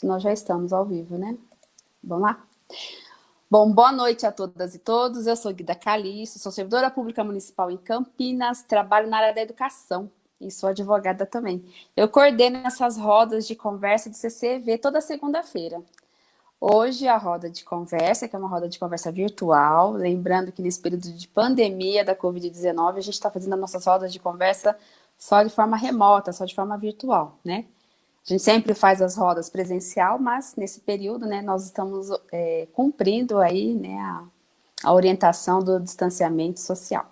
que nós já estamos ao vivo, né? Vamos lá? Bom, boa noite a todas e todos. Eu sou Guida Calixto, sou servidora pública municipal em Campinas, trabalho na área da educação e sou advogada também. Eu coordeno essas rodas de conversa do CCV toda segunda-feira. Hoje a roda de conversa, que é uma roda de conversa virtual, lembrando que nesse período de pandemia da Covid-19, a gente está fazendo as nossas rodas de conversa só de forma remota, só de forma virtual, né? A gente sempre faz as rodas presencial, mas nesse período, né, nós estamos é, cumprindo aí, né, a, a orientação do distanciamento social.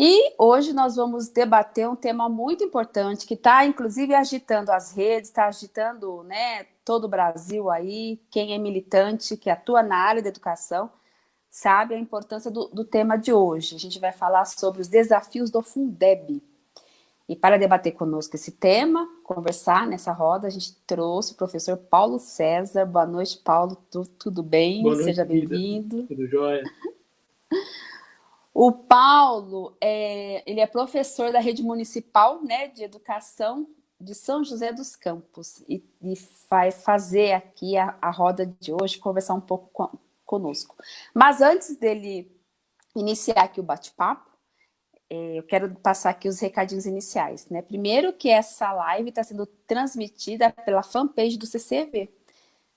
E hoje nós vamos debater um tema muito importante, que está, inclusive, agitando as redes, está agitando né, todo o Brasil aí, quem é militante, que atua na área da educação, sabe a importância do, do tema de hoje. A gente vai falar sobre os desafios do Fundeb. E para debater conosco esse tema, conversar nessa roda, a gente trouxe o professor Paulo César. Boa noite, Paulo. Tu, tudo bem? Boa Seja bem-vindo. Tudo jóia. O Paulo, é, ele é professor da rede municipal né, de educação de São José dos Campos e, e vai fazer aqui a, a, roda de hoje, conversar um pouco com, conosco. Mas antes dele iniciar aqui o bate-papo, eu quero passar aqui os recadinhos iniciais. Né? Primeiro que essa live está sendo transmitida pela fanpage do CCV.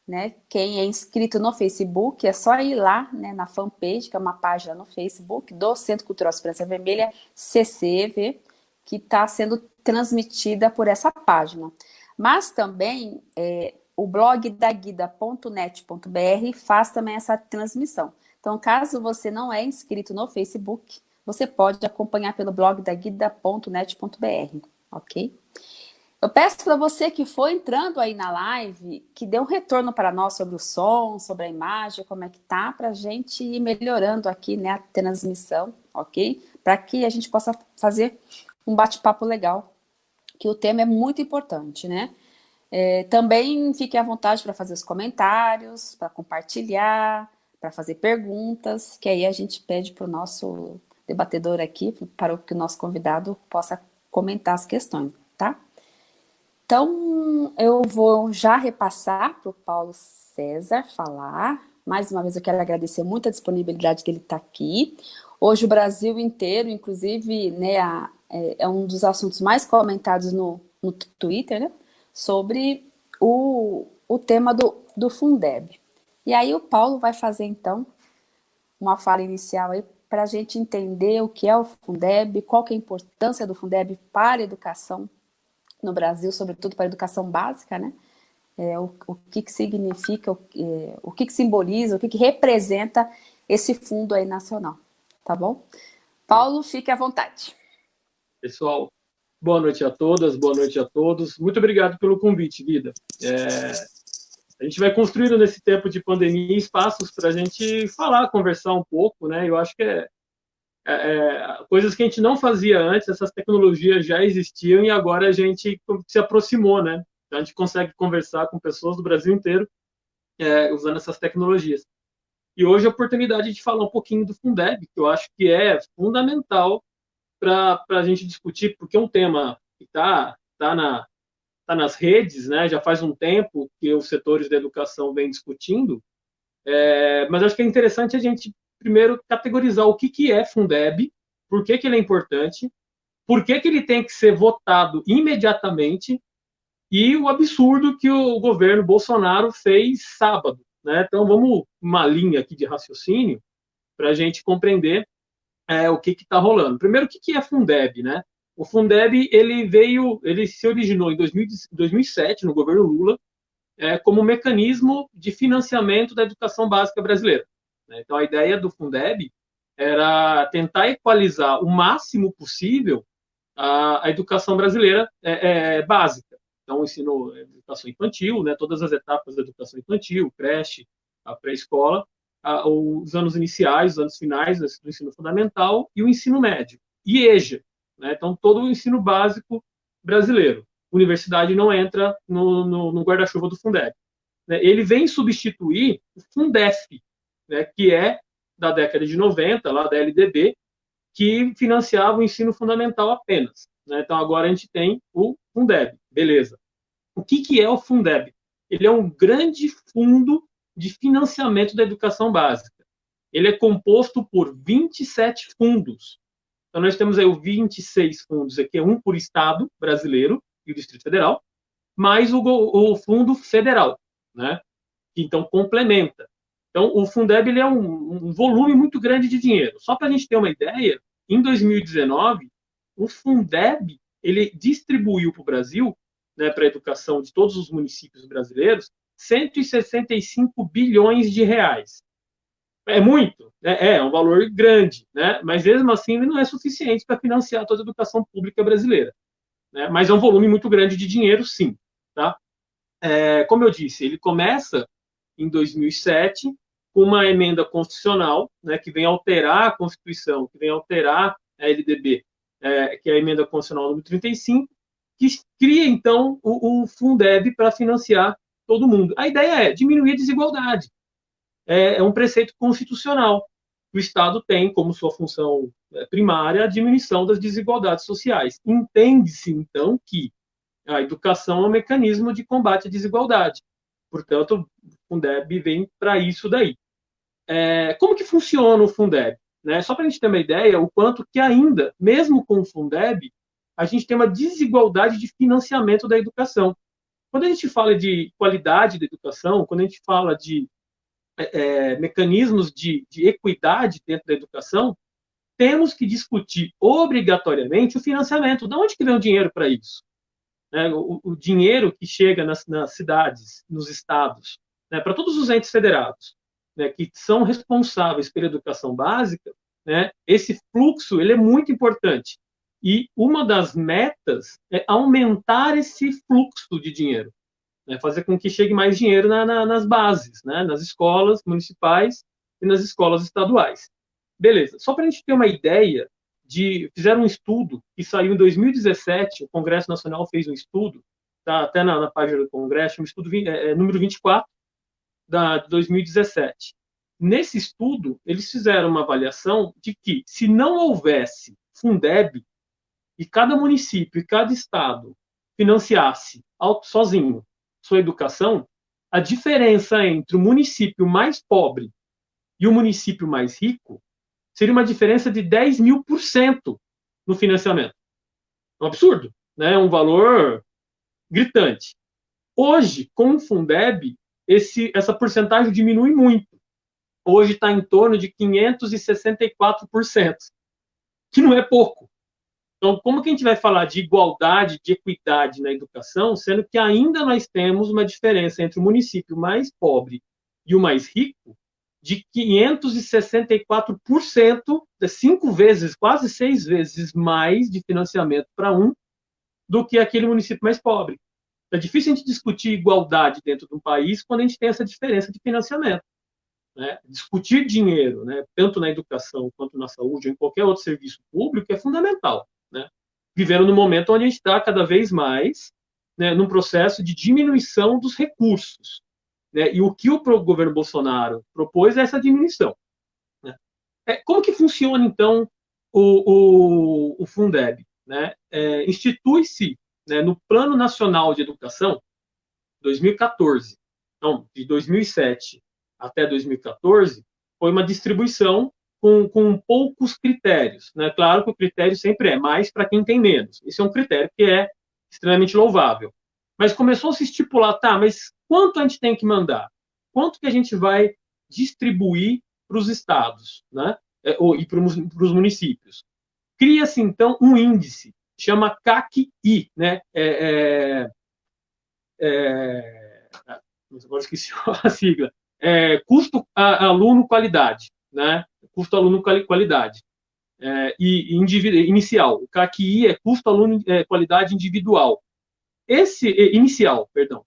Né? Quem é inscrito no Facebook, é só ir lá né, na fanpage, que é uma página no Facebook do Centro Cultural Esperança Vermelha, CCV, que está sendo transmitida por essa página. Mas também é, o blog da guida.net.br faz também essa transmissão. Então, caso você não é inscrito no Facebook, você pode acompanhar pelo blog da guida.net.br, ok? Eu peço para você que foi entrando aí na live, que dê um retorno para nós sobre o som, sobre a imagem, como é que tá, para a gente ir melhorando aqui né, a transmissão, ok? Para que a gente possa fazer um bate-papo legal, que o tema é muito importante, né? É, também fique à vontade para fazer os comentários, para compartilhar, para fazer perguntas, que aí a gente pede para o nosso debatedor aqui, para que o nosso convidado possa comentar as questões, tá? Então, eu vou já repassar para o Paulo César falar. Mais uma vez, eu quero agradecer muito a disponibilidade dele estar tá aqui. Hoje, o Brasil inteiro, inclusive, né, a, é, é, um dos assuntos mais comentados no, no Twitter, né, sobre o, o tema do, do Fundeb. E aí, o Paulo vai fazer, então, uma fala inicial aí para a gente entender o que é o Fundeb, qual que é a importância do Fundeb para a educação no Brasil, sobretudo para a educação básica, né? É, o, o que, que significa, o, é, o que, que simboliza, o que, que representa esse fundo aí nacional, tá bom? Paulo, fique à vontade. Pessoal, boa noite a todas, boa noite a todos. Muito obrigado pelo convite, Guida. É, a gente vai construindo nesse tempo de pandemia espaços para a gente falar, conversar um pouco, né? Eu acho que é, é, é, coisas que a gente não fazia antes, essas tecnologias já existiam e agora a gente se aproximou, né? A gente consegue conversar com pessoas do Brasil inteiro é, usando essas tecnologias. E hoje a oportunidade de falar um pouquinho do Fundeb, que eu acho que é fundamental para a gente discutir, porque é um tema que está tá na, está nas redes, né? Já faz um tempo que os setores da educação vêm discutindo. É, mas acho que é interessante a gente primeiro categorizar o que, que é Fundeb, por que, que ele é importante, por que, que ele tem que ser votado imediatamente e o absurdo que o governo Bolsonaro fez sábado. Né? Então, vamos uma linha aqui de raciocínio para a gente compreender é, o que está rolando. Primeiro, o que, que é Fundeb? Né? O Fundeb ele veio, ele se originou em 2000, 2007 no governo Lula é, como mecanismo de financiamento da educação básica brasileira. Né? Então a ideia do Fundeb era tentar equalizar o máximo possível a, a educação brasileira é, é, básica. Então o ensino, educação infantil, né, todas as etapas da educação infantil, creche, a pré-escola, os anos iniciais, os anos finais do ensino fundamental e o ensino médio. E EJA, né? Então, todo o ensino básico brasileiro. Universidade não entra no, no, no guarda-chuva do Fundeb. Né? Ele vem substituir o Fundef, né? que é da década de 90, lá da LDB, que financiava o ensino fundamental apenas. Né? Então, agora a gente tem o Fundeb, beleza. O que, que é o Fundeb? ele é um grande fundo de financiamento da educação básica. Ele é composto por 27 fundos. Então, nós temos aí o 26 fundos, aqui é um por estado brasileiro e o Distrito Federal, mais o, o fundo federal, né? que então complementa. Então, o Fundeb ele é um, um volume muito grande de dinheiro. Só para a gente ter uma ideia, em 2019, o Fundeb ele distribuiu para o Brasil, né, para a educação de todos os municípios brasileiros, 165 bilhões de reais. É muito, né? é um valor grande, né? mas mesmo assim ele não é suficiente para financiar toda a educação pública brasileira. Né? Mas é um volume muito grande de dinheiro, sim. Tá? É, como eu disse, ele começa em 2007 com uma emenda constitucional né, que vem alterar a Constituição, que vem alterar a LDB, é, que é a emenda constitucional número 35, que cria, então, o, o Fundeb para financiar todo mundo. A ideia é diminuir a desigualdade. É, é um preceito constitucional. O Estado tem como sua função é, primária a diminuição das desigualdades sociais. Entende-se, então, que a educação é um mecanismo de combate à desigualdade. Portanto, o Fundeb vem para isso daí. É, como que funciona o Fundeb? Né? Só para a gente ter uma ideia, o quanto que ainda, mesmo com o Fundeb, a gente tem uma desigualdade de financiamento da educação. Quando a gente fala de qualidade da educação, quando a gente fala de é, é, mecanismos de, de equidade dentro da educação, temos que discutir obrigatoriamente o financiamento. De onde que vem o dinheiro para isso? Né? O, o, dinheiro que chega nas, nas cidades, nos estados, né? para todos os entes federados, né? que são responsáveis pela educação básica, né? esse fluxo ele é muito importante. E uma das metas é aumentar esse fluxo de dinheiro, né? fazer com que chegue mais dinheiro na, na, nas bases, né? nas escolas municipais e nas escolas estaduais. Beleza, só para a gente ter uma ideia, de, fizeram um estudo que saiu em 2017, o Congresso Nacional fez um estudo, tá até na, na página do Congresso, um estudo é, é, número 24, da, de 2017. Nesse estudo, eles fizeram uma avaliação de que, se não houvesse Fundeb, e cada município e cada estado financiasse sozinho sua educação, a diferença entre o município mais pobre e o município mais rico seria uma diferença de 10 mil por cento no financiamento. É um absurdo, né? É um valor gritante. Hoje, com o Fundeb, esse, essa porcentagem diminui muito. Hoje está em torno de 564%, que não é pouco. Então, como que a gente vai falar de igualdade, de equidade na educação, sendo que ainda nós temos uma diferença entre o município mais pobre e o mais rico de 564%, cinco vezes, quase seis vezes mais de financiamento para um do que aquele município mais pobre. É difícil a gente discutir igualdade dentro de um país quando a gente tem essa diferença de financiamento. Né? Discutir dinheiro, né, tanto na educação quanto na saúde ou em qualquer outro serviço público, é fundamental. Vivendo no momento onde a gente está cada vez mais né, num processo de diminuição dos recursos. Né? E o que o governo Bolsonaro propôs é essa diminuição. Né? É, como que funciona, então, o, o, o Fundeb? Né? É, Institui-se né, no Plano Nacional de Educação, 2014. Então, de 2007 até 2014, foi uma distribuição com, com poucos critérios. Né? Claro que o critério sempre é mais para quem tem menos. Esse é um critério que é extremamente louvável. Mas começou a se estipular, tá, mas quanto a gente tem que mandar? Quanto que a gente vai distribuir para os estados, né? É, e para os municípios? Cria-se, então, um índice, chama CAC-I, né? É, é, é, agora esqueci a sigla. É, custo a, aluno qualidade, né? Custo aluno qualidade. É, e inicial. O CAC-I é custo aluno é, qualidade individual. Esse inicial, perdão.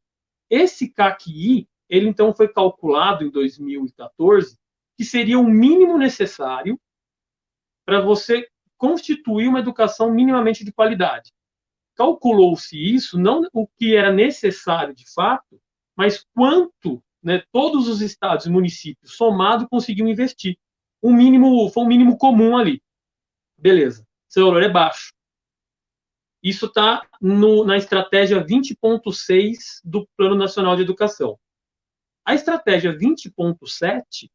Esse CACI, ele então foi calculado em 2014 que seria o mínimo necessário para você constituir uma educação minimamente de qualidade. Calculou-se isso, não o que era necessário de fato, mas quanto né, todos os estados e municípios somado conseguiam investir. Um mínimo, foi um mínimo comum ali. Beleza. Seu valor é baixo. Isso está na estratégia 20.6 do Plano Nacional de Educação. A estratégia 20.7,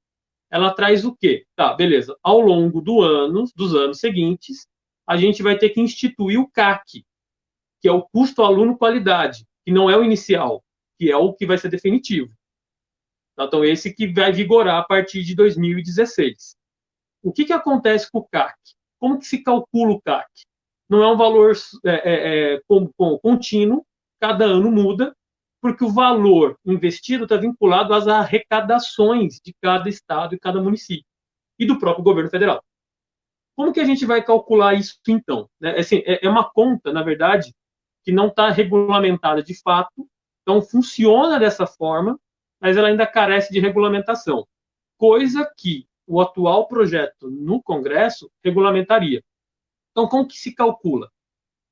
ela traz o quê? Tá, beleza. Ao longo do ano, dos anos seguintes, a gente vai ter que instituir o CAC, que é o custo aluno qualidade, que não é o inicial, que é o que vai ser definitivo. Então, esse que vai vigorar a partir de 2016. O que, que acontece com o CAC? Como que se calcula o CAC? Não é um valor é, é, é, contínuo, cada ano muda, porque o valor investido está vinculado às arrecadações de cada estado e cada município e do próprio governo federal. Como que a gente vai calcular isso então? É, assim, é, é uma conta, na verdade, que não está regulamentada de fato, então funciona dessa forma, mas ela ainda carece de regulamentação, coisa que o atual projeto no Congresso regulamentaria. Então, como que se calcula?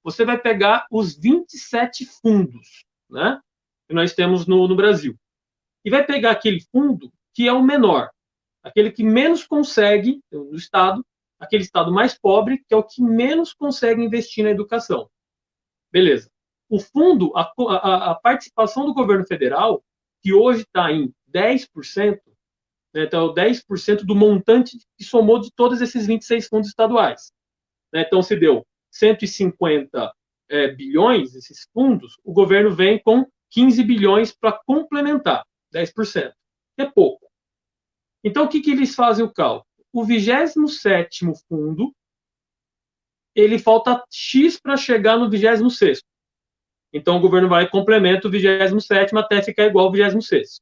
Você vai pegar os 27 fundos né, que nós temos no, no Brasil e vai pegar aquele fundo que é o menor, aquele que menos consegue, no Estado, aquele Estado mais pobre, que é o que menos consegue investir na educação. Beleza. O fundo, a, a, a participação do governo federal, que hoje está em 10%, né, então 10% do montante que somou de todos esses 26 fundos estaduais. Né, então, se deu 150 é, bilhões, esses fundos, o governo vem com 15 bilhões para complementar, 10%. É pouco. Então, o que, que eles fazem o cálculo? O 27º fundo, ele falta X para chegar no 26º. Então, o governo vai e complementa o 27 até ficar igual ao 26.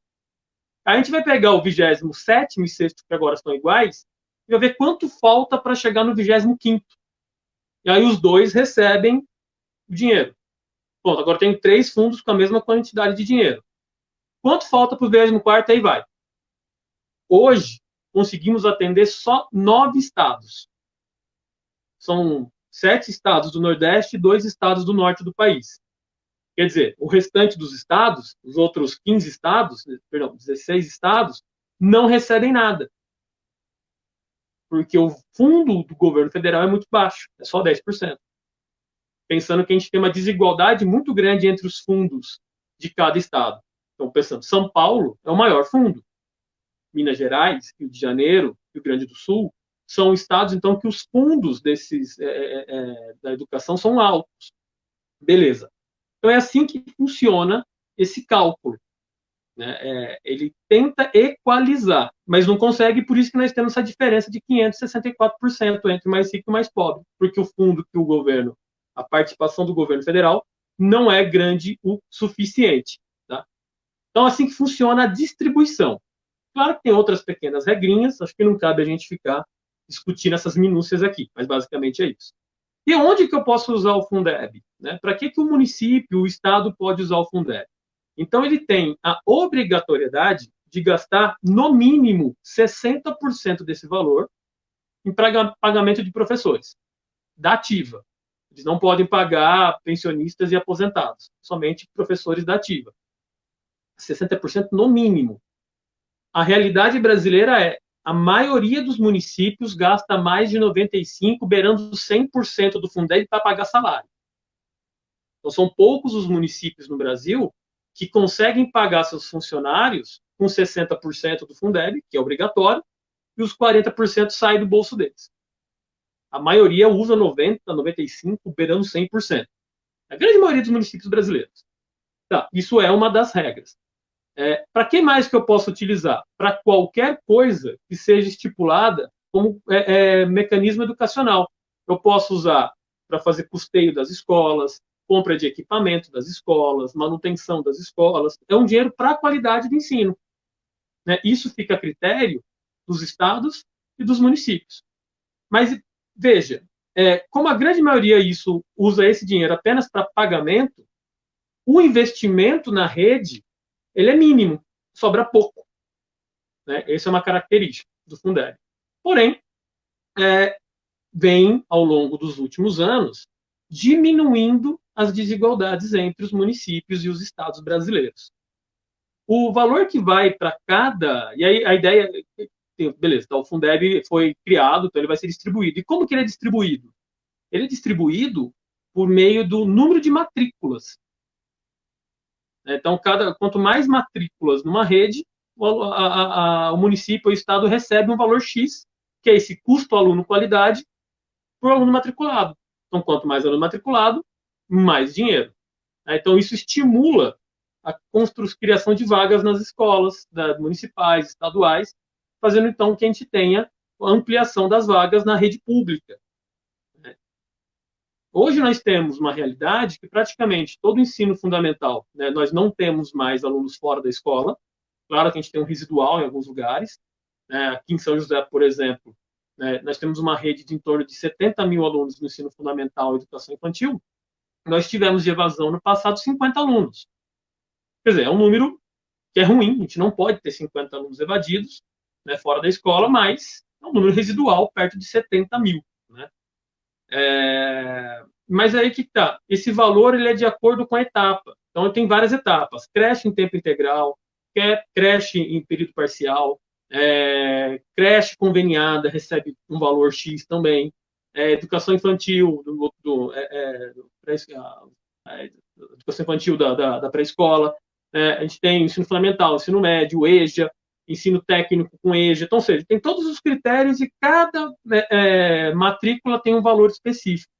A gente vai pegar o 27 e 6 que agora estão iguais, e vai ver quanto falta para chegar no 25. E aí os dois recebem o dinheiro. Pronto, agora tem três fundos com a mesma quantidade de dinheiro. Quanto falta para o 24 aí vai? Hoje, conseguimos atender só nove estados. São sete estados do Nordeste e dois estados do Norte do país. Quer dizer, o restante dos estados, os outros 15 estados, perdão, 16 estados, não recebem nada. Porque o fundo do governo federal é muito baixo, é só 10%. Pensando que a gente tem uma desigualdade muito grande entre os fundos de cada estado. Então, pensando, São Paulo é o maior fundo. Minas Gerais, Rio de Janeiro, Rio Grande do Sul, são estados, então, que os fundos desses, é, é, é da educação são altos. Beleza. Então, é assim que funciona esse cálculo. Né? É, ele tenta equalizar, mas não consegue, por isso que nós temos essa diferença de 564% entre mais rico e mais pobre, porque o fundo que o governo, a participação do governo federal, não é grande o suficiente. Tá? Então, assim que funciona a distribuição. Claro que tem outras pequenas regrinhas, acho que não cabe a gente ficar discutindo essas minúcias aqui, mas basicamente é isso. E onde que eu posso usar o Fundeb? Né? Para que, que o município, o Estado pode usar o Fundeb? Então, ele tem a obrigatoriedade de gastar, no mínimo, 60% desse valor em pagamento de professores, da ativa. Eles não podem pagar pensionistas e aposentados, somente professores da ativa. 60% no mínimo. A realidade brasileira é a maioria dos municípios gasta mais de 95%, beirando 100% do Fundeb para pagar salário. Então, são poucos os municípios no Brasil que conseguem pagar seus funcionários com 60% do Fundeb, que é obrigatório, e os 40% saem do bolso deles. A maioria usa 90%, 95%, beirando 100%. A grande maioria dos municípios brasileiros. Tá, isso é uma das regras. É, para que mais que eu posso utilizar? Para qualquer coisa que seja estipulada como é, é, mecanismo educacional. Eu posso usar para fazer custeio das escolas, compra de equipamento das escolas, manutenção das escolas. É um dinheiro para a qualidade do ensino. Né? Isso fica a critério dos estados e dos municípios. Mas veja, é, como a grande maioria isso usa esse dinheiro apenas para pagamento, o investimento na rede ele é mínimo, sobra pouco. Né? Essa é uma característica do Fundeb. Porém, é, vem, ao longo dos últimos anos, diminuindo as desigualdades entre os municípios e os estados brasileiros. O valor que vai para cada... E aí a ideia... Beleza, então o Fundeb foi criado, então ele vai ser distribuído. E como que ele é distribuído? Ele é distribuído por meio do número de matrículas. Então, cada, quanto mais matrículas numa rede, o, a, a, o município, o estado recebe um valor X, que é esse custo aluno-qualidade, por aluno matriculado. Então, quanto mais aluno matriculado, mais dinheiro. Então, isso estimula a criação de vagas nas escolas municipais, estaduais, fazendo então que a gente tenha a ampliação das vagas na rede pública. Hoje nós temos uma realidade que praticamente todo o ensino fundamental, né, nós não temos mais alunos fora da escola. Claro que a gente tem um residual em alguns lugares. Né, aqui em São José, por exemplo, né, nós temos uma rede de em torno de 70 mil alunos no ensino fundamental e educação infantil. Nós tivemos de evasão no passado 50 alunos. Quer dizer, é um número que é ruim, a gente não pode ter 50 alunos evadidos né, fora da escola, mas é um número residual, perto de 70 mil. É, mas aí que tá. Esse valor ele é de acordo com a etapa. Então tem várias etapas: creche em tempo integral, creche em período parcial, é, creche conveniada recebe um valor X também. É, educação infantil do, do, é, é educação infantil da, da, da pré-escola. É, a gente tem ensino fundamental, ensino médio, EJA, ensino técnico com EJA. Então, ou seja, tem todos os critérios e cada é, matrícula tem um valor específico.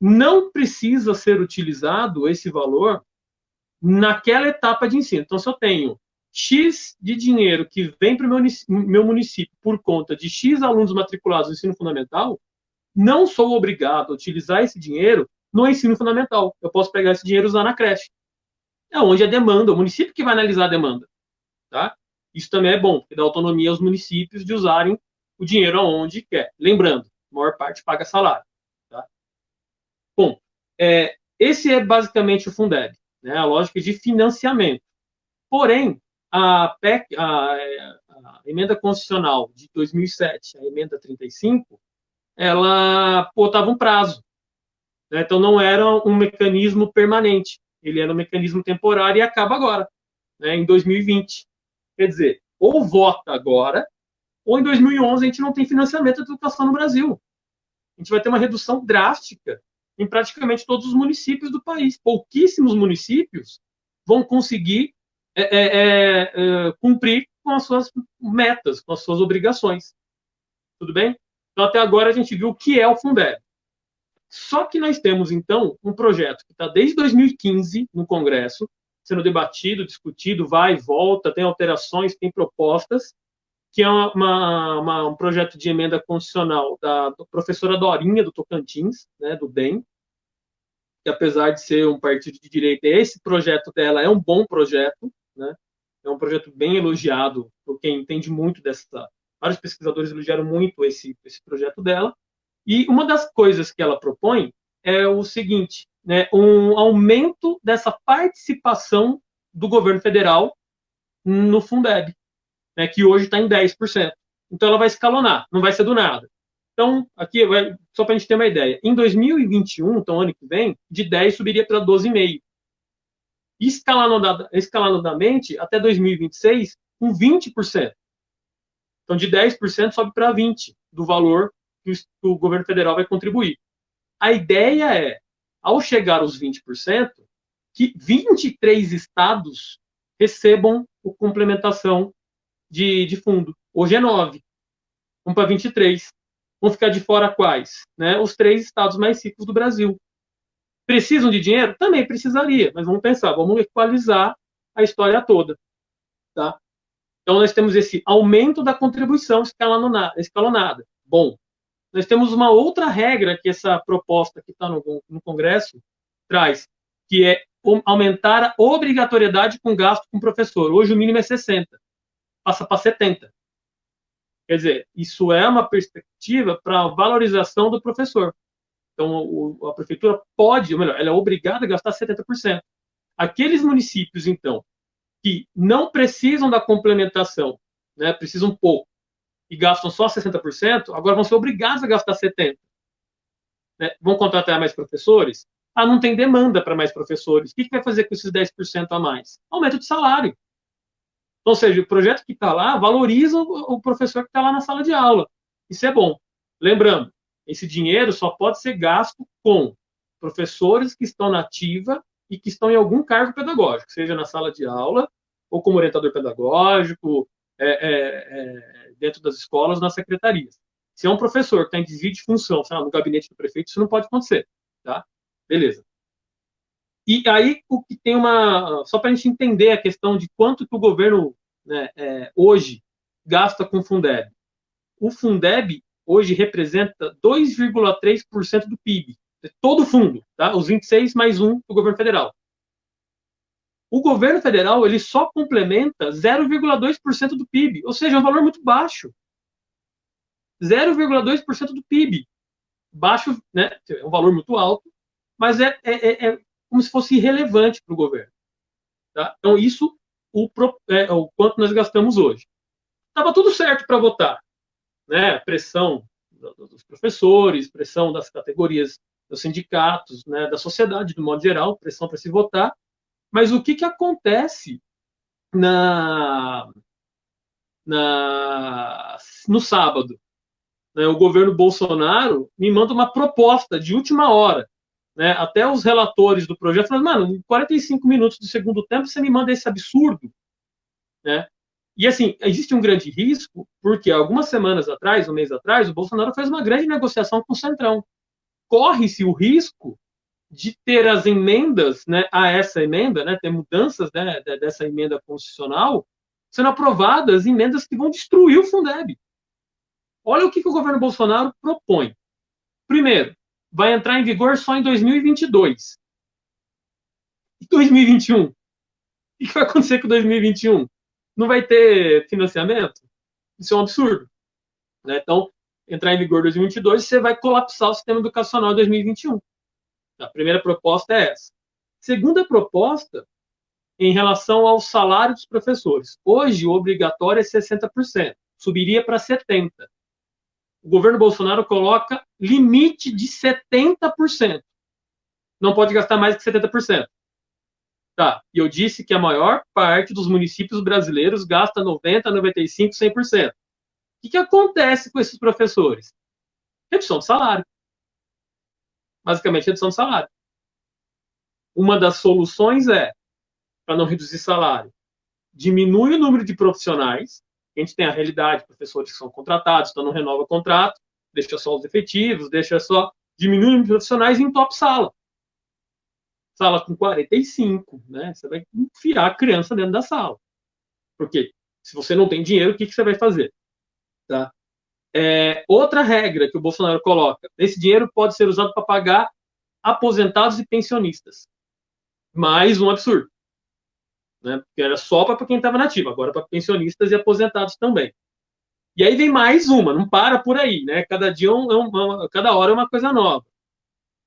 Não precisa ser utilizado esse valor naquela etapa de ensino. Então, se eu tenho X de dinheiro que vem para o meu município por conta de X alunos matriculados no ensino fundamental, não sou obrigado a utilizar esse dinheiro no ensino fundamental. Eu posso pegar esse dinheiro e usar na creche. É onde a demanda, o município que vai analisar a demanda. Tá? Isso também é bom, porque dá autonomia aos municípios de usarem o dinheiro aonde quer. Lembrando, a maior parte paga salário. Tá? Bom, é, esse é basicamente o Fundeb, né, a lógica de financiamento. Porém, a, PEC, a, a emenda constitucional de 2007, a emenda 35, ela botava um prazo. Né, então, não era um mecanismo permanente, ele era um mecanismo temporário e acaba agora, né, em 2020. Quer dizer, ou vota agora, ou em 2011 a gente não tem financiamento da educação no Brasil. A gente vai ter uma redução drástica em praticamente todos os municípios do país. Pouquíssimos municípios vão conseguir cumprir com as suas metas, com as suas obrigações. Tudo bem? Então, até agora a gente viu o que é o Fundeb. Só que nós temos, então, um projeto que está desde 2015 no Congresso, sendo debatido, discutido, vai e volta, tem alterações, tem propostas, que é uma, uma, um projeto de emenda constitucional da professora Dorinha, do Tocantins, né, do DEM, que apesar de ser um partido de direita, esse projeto dela é um bom projeto, né, é um projeto bem elogiado por quem entende muito dessa... Vários pesquisadores elogiaram muito esse, esse projeto dela, e uma das coisas que ela propõe é o seguinte, né, um aumento dessa participação do governo federal no Fundeb, né, que hoje está em 10%. Então, ela vai escalonar, não vai ser do nada. Então, aqui, só para a gente ter uma ideia, em 2021, então ano que vem, de 10 subiria para 12,5. Escalonadamente, até 2026, com 20%. Então, de 10% sobe para 20% do valor que o governo federal vai contribuir. A ideia é ao chegar aos 20%, que 23 estados recebam a complementação de, de fundo. Hoje é 9. Vamos para 23. Vão ficar de fora quais? Né? Os três estados mais ricos do Brasil. Precisam de dinheiro? Também precisaria, mas vamos pensar, vamos equalizar a história toda. Tá? Então, nós temos esse aumento da contribuição escalonada. Bom, nós temos uma outra regra que essa proposta que está no, no Congresso traz, que é aumentar a obrigatoriedade com gasto com professor. Hoje o mínimo é 60, passa para 70. Quer dizer, isso é uma perspectiva para a valorização do professor. Então, o, a prefeitura pode, ou melhor, ela é obrigada a gastar 70%. Aqueles municípios, então, que não precisam da complementação, né, precisam pouco, e gastam só 60%, agora vão ser obrigados a gastar 70%. Né? Vão contratar mais professores? Ah, não tem demanda para mais professores. O que, que vai fazer com esses 10% a mais? Aumento de salário. Ou seja, o projeto que está lá valoriza o professor que está lá na sala de aula. Isso é bom. Lembrando, esse dinheiro só pode ser gasto com professores que estão na ativa e que estão em algum cargo pedagógico, seja na sala de aula ou como orientador pedagógico, é, é, é, dentro das escolas, nas secretarias. Se é um professor que tem desvio de função, sabe, no gabinete do prefeito, isso não pode acontecer, tá? Beleza. E aí, o que tem uma. Só para a gente entender a questão de quanto que o governo né, é, hoje gasta com o Fundeb. O Fundeb hoje representa 2,3% do PIB, todo o fundo, tá? os 26 mais um do governo federal. O governo federal ele só complementa 0,2% do PIB, ou seja, é um valor muito baixo. 0,2% do PIB. Baixo, né? É um valor muito alto, mas é, é, é, é como se fosse irrelevante para o governo. Tá? Então, isso o, é, o quanto nós gastamos hoje. Estava tudo certo para votar. Né? Pressão dos professores, pressão das categorias dos sindicatos, né? da sociedade, do modo geral, pressão para se votar. Mas o que, que acontece na, na, no sábado? Né, o governo Bolsonaro me manda uma proposta de última hora. Né, até os relatores do projeto falam, mano, em 45 minutos do segundo tempo você me manda esse absurdo. Né? E assim, existe um grande risco, porque algumas semanas atrás, um mês atrás, o Bolsonaro fez uma grande negociação com o Centrão. Corre-se o risco de ter as emendas né, a essa emenda, né, ter mudanças né, dessa emenda constitucional, sendo aprovadas emendas que vão destruir o Fundeb. Olha o que, que o governo Bolsonaro propõe. Primeiro, vai entrar em vigor só em 2022. E 2021? O que vai acontecer com 2021? Não vai ter financiamento? Isso é um absurdo. Né? Então, entrar em vigor em 2022, você vai colapsar o sistema educacional em 2021. A primeira proposta é essa. Segunda proposta, em relação ao salário dos professores. Hoje, o obrigatório é 60%, subiria para 70%. O governo Bolsonaro coloca limite de 70%. Não pode gastar mais que 70%. Tá, e eu disse que a maior parte dos municípios brasileiros gasta 90%, 95%, 100%. O que, que acontece com esses professores? Redução de salário basicamente redução de salário. Uma das soluções é, para não reduzir salário, diminui o número de profissionais, a gente tem a realidade, professores que são contratados, então não renova o contrato, deixa só os efetivos, deixa só, diminui o número de profissionais em top sala. Sala com 45, né? Você vai enfiar a criança dentro da sala. Porque se você não tem dinheiro, o que, que você vai fazer? Tá? É, outra regra que o Bolsonaro coloca: esse dinheiro pode ser usado para pagar aposentados e pensionistas. Mais um absurdo. Né? Porque era só para quem estava nativo, agora para pensionistas e aposentados também. E aí vem mais uma, não para por aí, né? Cada dia, é um, cada hora é uma coisa nova.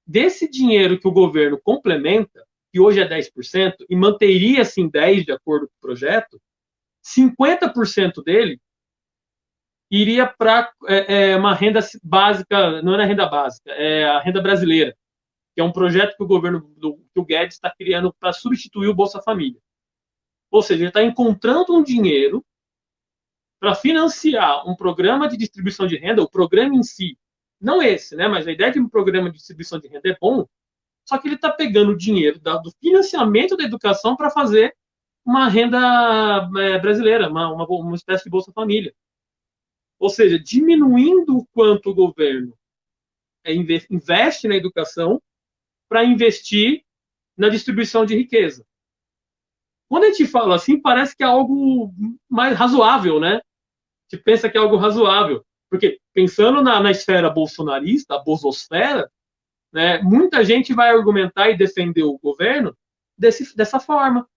Desse dinheiro que o governo complementa, que hoje é 10%, e manteria assim 10% de acordo com o projeto, 50% dele iria para é, é, uma renda básica, não é renda básica, é a renda brasileira, que é um projeto que o governo do que o Guedes está criando para substituir o Bolsa Família. Ou seja, ele está encontrando um dinheiro para financiar um programa de distribuição de renda, o programa em si, não esse, né? Mas a ideia de um programa de distribuição de renda é bom, só que ele está pegando o dinheiro do financiamento da educação para fazer uma renda é, brasileira, uma, uma, uma espécie de Bolsa Família. Ou seja, diminuindo o quanto o governo é, investe na educação para investir na distribuição de riqueza. Quando a gente fala assim, parece que é algo mais razoável, né? A gente pensa que é algo razoável. Porque, pensando na, na esfera bolsonarista, a bolsosfera, né, muita gente vai argumentar e defender o governo desse, dessa forma.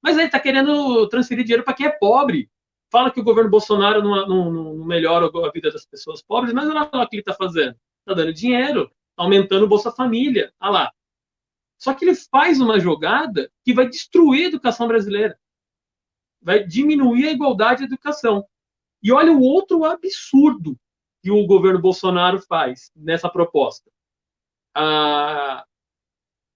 Mas aí está querendo transferir dinheiro para quem é pobre fala que o governo Bolsonaro não, não, não melhora a vida das pessoas pobres, mas olha lá o que ele está fazendo. Está dando dinheiro, aumentando o Bolsa Família. Olha lá. Só que ele faz uma jogada que vai destruir a educação brasileira. Vai diminuir a igualdade de educação. E olha o outro absurdo que o governo Bolsonaro faz nessa proposta. A,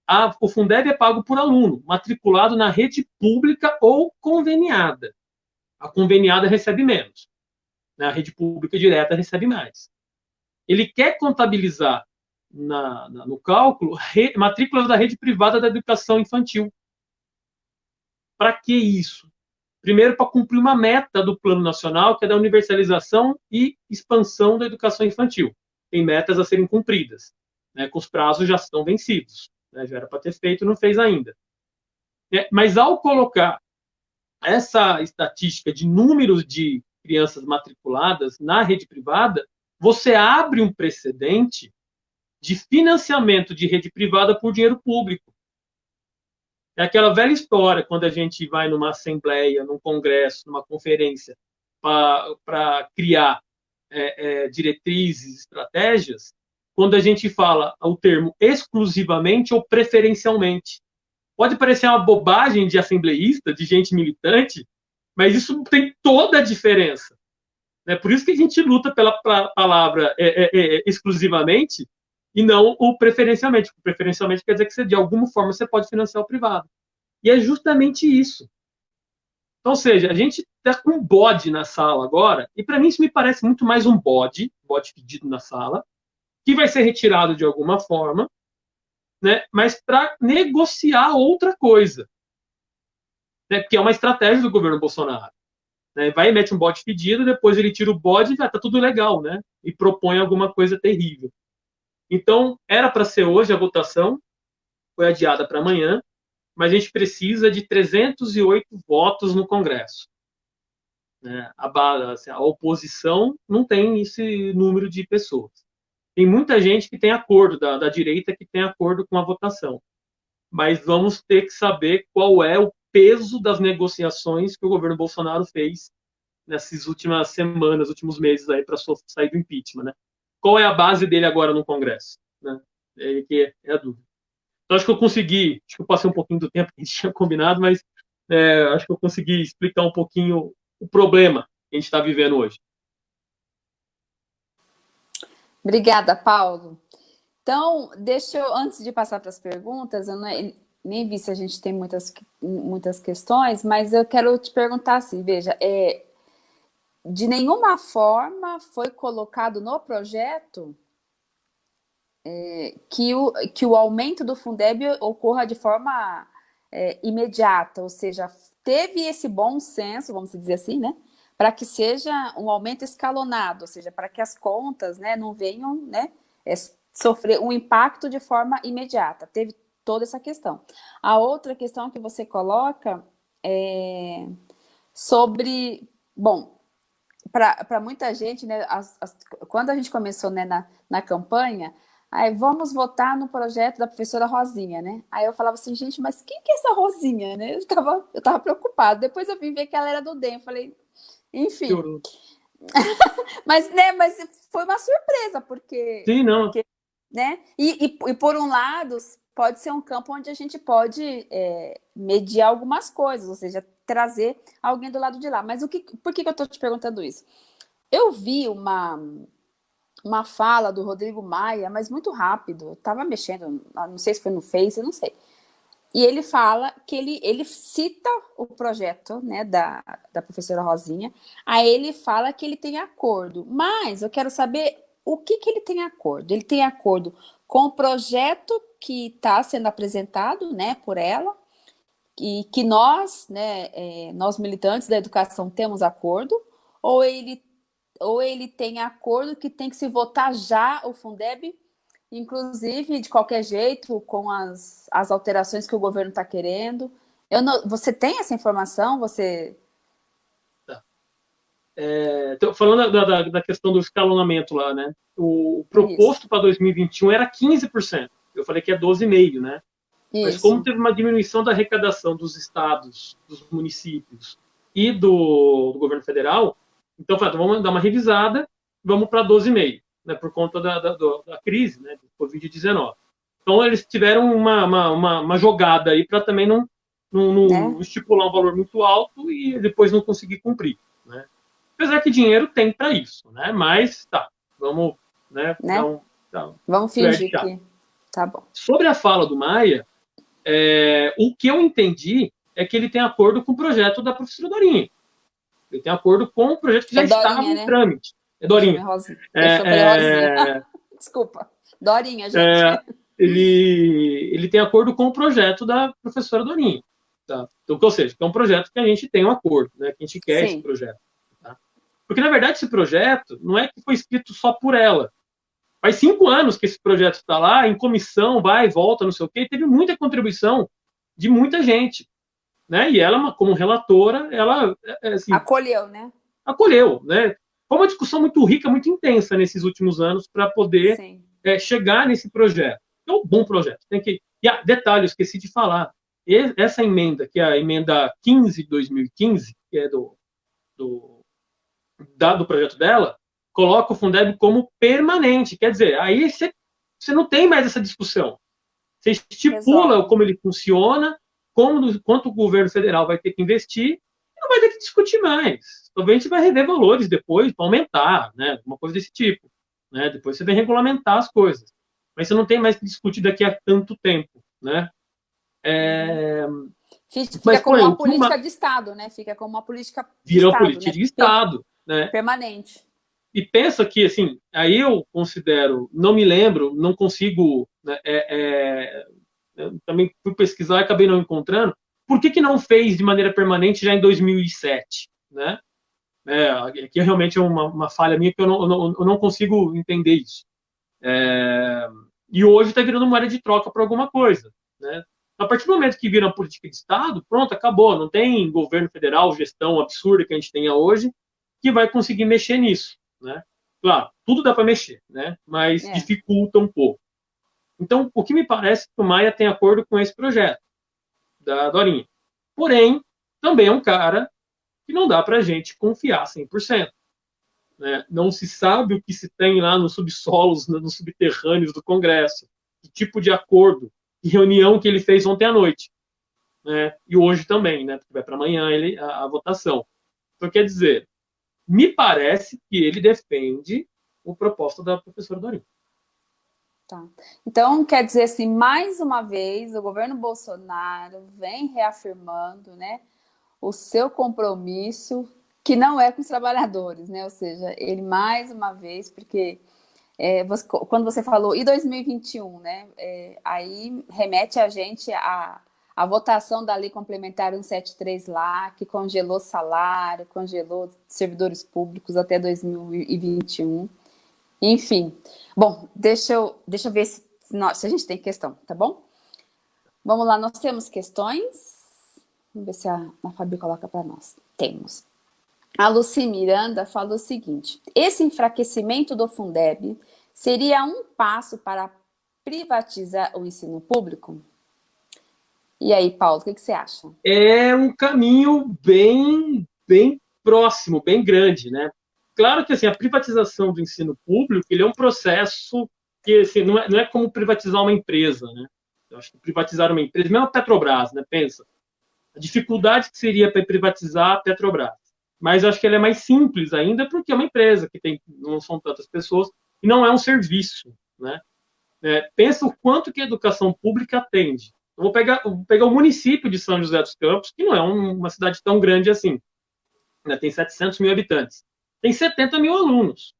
a, o Fundeb é pago por aluno, matriculado na rede pública ou conveniada. A conveniada recebe menos. Né? A rede pública direta recebe mais. Ele quer contabilizar na, na, no cálculo re, matrículas da rede privada da educação infantil. Para que isso? Primeiro, para cumprir uma meta do Plano Nacional, que é da universalização e expansão da educação infantil. Tem metas a serem cumpridas, né, com os prazos já estão vencidos. Né, já era para ter feito, não fez ainda. É, mas ao colocar essa estatística de números de crianças matriculadas na rede privada, você abre um precedente de financiamento de rede privada por dinheiro público. É aquela velha história quando a gente vai numa assembleia, num congresso, numa conferência, para criar é, é, diretrizes, estratégias, quando a gente fala o termo exclusivamente ou preferencialmente. Pode parecer uma bobagem de assembleísta, de gente militante, mas isso tem toda a diferença. É por isso que a gente luta pela palavra é, é, é, exclusivamente e não o preferencialmente. O preferencialmente quer dizer que você, de alguma forma você pode financiar o privado. E é justamente isso. Então, ou seja, a gente está com um bode na sala agora, e para mim isso me parece muito mais um bode, bode pedido na sala, que vai ser retirado de alguma forma, né, mas para negociar outra coisa. Né, que é uma estratégia do governo Bolsonaro. Né, vai e mete um bode pedido, depois ele tira o bode e já está tudo legal, né? E propõe alguma coisa terrível. Então, era para ser hoje a votação, foi adiada para amanhã, mas a gente precisa de 308 votos no Congresso. Né? A, assim, a oposição não tem esse número de pessoas. Tem muita gente que tem acordo, da, da direita que tem acordo com a votação. Mas vamos ter que saber qual é o peso das negociações que o governo Bolsonaro fez nessas últimas semanas, últimos meses aí para sair do impeachment, né? Qual é a base dele agora no Congresso? Né? É, que é a dúvida. Então, acho que eu consegui, acho que eu passei um pouquinho do tempo que a gente tinha combinado, mas é, acho que eu consegui explicar um pouquinho o problema que a gente está vivendo hoje. Obrigada, Paulo. Então, deixa eu, antes de passar para as perguntas, eu não, nem vi se a gente tem muitas, muitas questões, mas eu quero te perguntar assim, veja, é, de nenhuma forma foi colocado no projeto é, que, o, que o aumento do Fundeb ocorra de forma é, imediata, ou seja, teve esse bom senso, vamos dizer assim, né, para que seja um aumento escalonado, ou seja, para que as contas né, não venham né, é, sofrer um impacto de forma imediata. Teve toda essa questão. A outra questão que você coloca é sobre, bom, para muita gente, né, as, as, quando a gente começou né, na, na campanha, aí vamos votar no projeto da professora Rosinha, né? Aí eu falava assim, gente, mas quem que é essa Rosinha, né? Eu estava eu tava preocupada. Depois eu vim ver que ela era do DEM, falei, enfim. mas, né, mas foi uma surpresa, porque... Sim, não. Porque, né? E, e, e, por um lado, pode ser um campo onde a gente pode é, mediar algumas coisas, ou seja, trazer alguém do lado de lá. Mas o que, por que, que eu estou te perguntando isso? Eu vi uma, uma fala do Rodrigo Maia, mas muito rápido, estava mexendo, não sei se foi no Face, eu não sei. E ele fala que ele, ele cita o projeto né, da, da professora Rosinha, aí ele fala que ele tem acordo, mas eu quero saber o que, que ele tem acordo. Ele tem acordo com o projeto que está sendo apresentado né, por ela, e que nós, né, é, nós militantes da educação temos acordo, ou ele, ou ele tem acordo que tem que se votar já o Fundeb, inclusive de qualquer jeito, com as, as alterações que o governo está querendo. Eu não, você tem essa informação? Você... Tá. É, falando da, da, da, questão do escalonamento lá, né? O proposto para 2021 era 15%. Eu falei que é 12,5%, né? Isso. Mas como teve uma diminuição da arrecadação dos estados, dos municípios e do, do governo federal, então falei, então vamos dar uma revisada, vamos para 12,5, né, por conta da, da, da crise, né, do Covid-19. Então eles tiveram uma, uma, uma, uma jogada aí para também não, não, não é. estipular um valor muito alto e depois não conseguir cumprir, né? Apesar que dinheiro tem para isso, né? Mas tá, vamos, né? né? vamos fingir que tá bom. Sobre a fala do Maia, é, o que eu entendi é que ele tem acordo com o projeto da professora Dorinha. Ele tem acordo com o projeto que já é estava em né? trâmite. É Dorinha. É, é, Desculpa. Dorinha, gente. É, ele, ele tem acordo com o projeto da professora Dorinha. Tá? Então, ou seja, é um projeto que a gente tem um acordo, né? que a gente quer Sim. esse projeto. Tá? Porque, na verdade, esse projeto não é que foi escrito só por ela. Faz cinco anos que esse projeto está lá, em comissão, vai e volta, não sei o quê, teve muita contribuição de muita gente. Né? E ela, como relatora, ela... É, é, assim, acolheu, né? Acolheu, né? Foi uma discussão muito rica, muito intensa nesses últimos anos para poder é, chegar nesse projeto. É um bom projeto. Tem que... E, ah, detalhe, esqueci de falar essa emenda, que é a emenda 15 de 2015, que é do, do, da, do projeto dela, coloca o Fundeb como permanente. Quer dizer, aí você, você não tem mais essa discussão. Você estipula Exato. como ele funciona, como, quanto o governo federal vai ter que investir, e não vai ter que discutir mais. Talvez a gente vai rever valores depois para aumentar, né? Uma coisa desse tipo. Né? Depois você vai regulamentar as coisas. Mas você não tem mais que discutir daqui a tanto tempo, né? É... Fica Mas, como uma política uma... de Estado, né? Fica como uma política de Estado, política né? de Estado, né? Permanente. E pensa que, assim, aí eu considero, não me lembro, não consigo, né, é, é, também fui pesquisar e acabei não encontrando, por que, que não fez de maneira permanente já em 2007, né? É, aqui realmente é uma, uma falha minha que eu não, eu não, eu não consigo entender isso. É, e hoje está virando moeda de troca para alguma coisa, né? A partir do momento que vira uma política de Estado, pronto, acabou. Não tem governo federal, gestão absurda que a gente tenha hoje, que vai conseguir mexer nisso. Né? Claro, tudo dá para mexer, né? mas é. dificulta um pouco. Então, o que me parece que o Maia tem acordo com esse projeto da Dorinha. Porém, também é um cara que não dá para a gente confiar 100%. Né? Não se sabe o que se tem lá nos subsolos, nos subterrâneos do Congresso, que tipo de acordo reunião que ele fez ontem à noite. Né? E hoje também, né? Porque vai para amanhã ele, a, a, votação. Então, quer dizer, me parece que ele defende o proposta da professora Dorinha. Tá. Então, quer dizer assim, mais uma vez, o governo Bolsonaro vem reafirmando né, o seu compromisso, que não é com os trabalhadores, né? Ou seja, ele mais uma vez, porque é, você, quando você falou, e 2021, né? É, aí remete a gente a, a votação da Lei Complementar 173 lá, que congelou salário, congelou servidores públicos até 2021. Enfim. Bom, deixa eu, deixa eu ver se, se a gente tem questão, tá bom? Vamos lá, nós temos questões. Vamos ver se a, a Fabi coloca para nós. Temos. A Luci Miranda falou o seguinte, esse enfraquecimento do Fundeb seria um passo para privatizar o ensino público? E aí, Paulo, o que, que você acha? É um caminho bem, bem próximo, bem grande, né? Claro que assim, a privatização do ensino público ele é um processo que assim, não, é, não é como privatizar uma empresa, né? Eu acho que privatizar uma empresa, mesmo a Petrobras, né? Pensa, a dificuldade que seria para privatizar a Petrobras mas eu acho que ela é mais simples ainda porque é uma empresa que tem não são tantas pessoas e não é um serviço, né? É, pensa o quanto que a educação pública atende. Eu vou pegar, vou pegar o município de São José dos Campos, que não é um, uma cidade tão grande assim, né? tem 700 mil habitantes, tem 70 mil alunos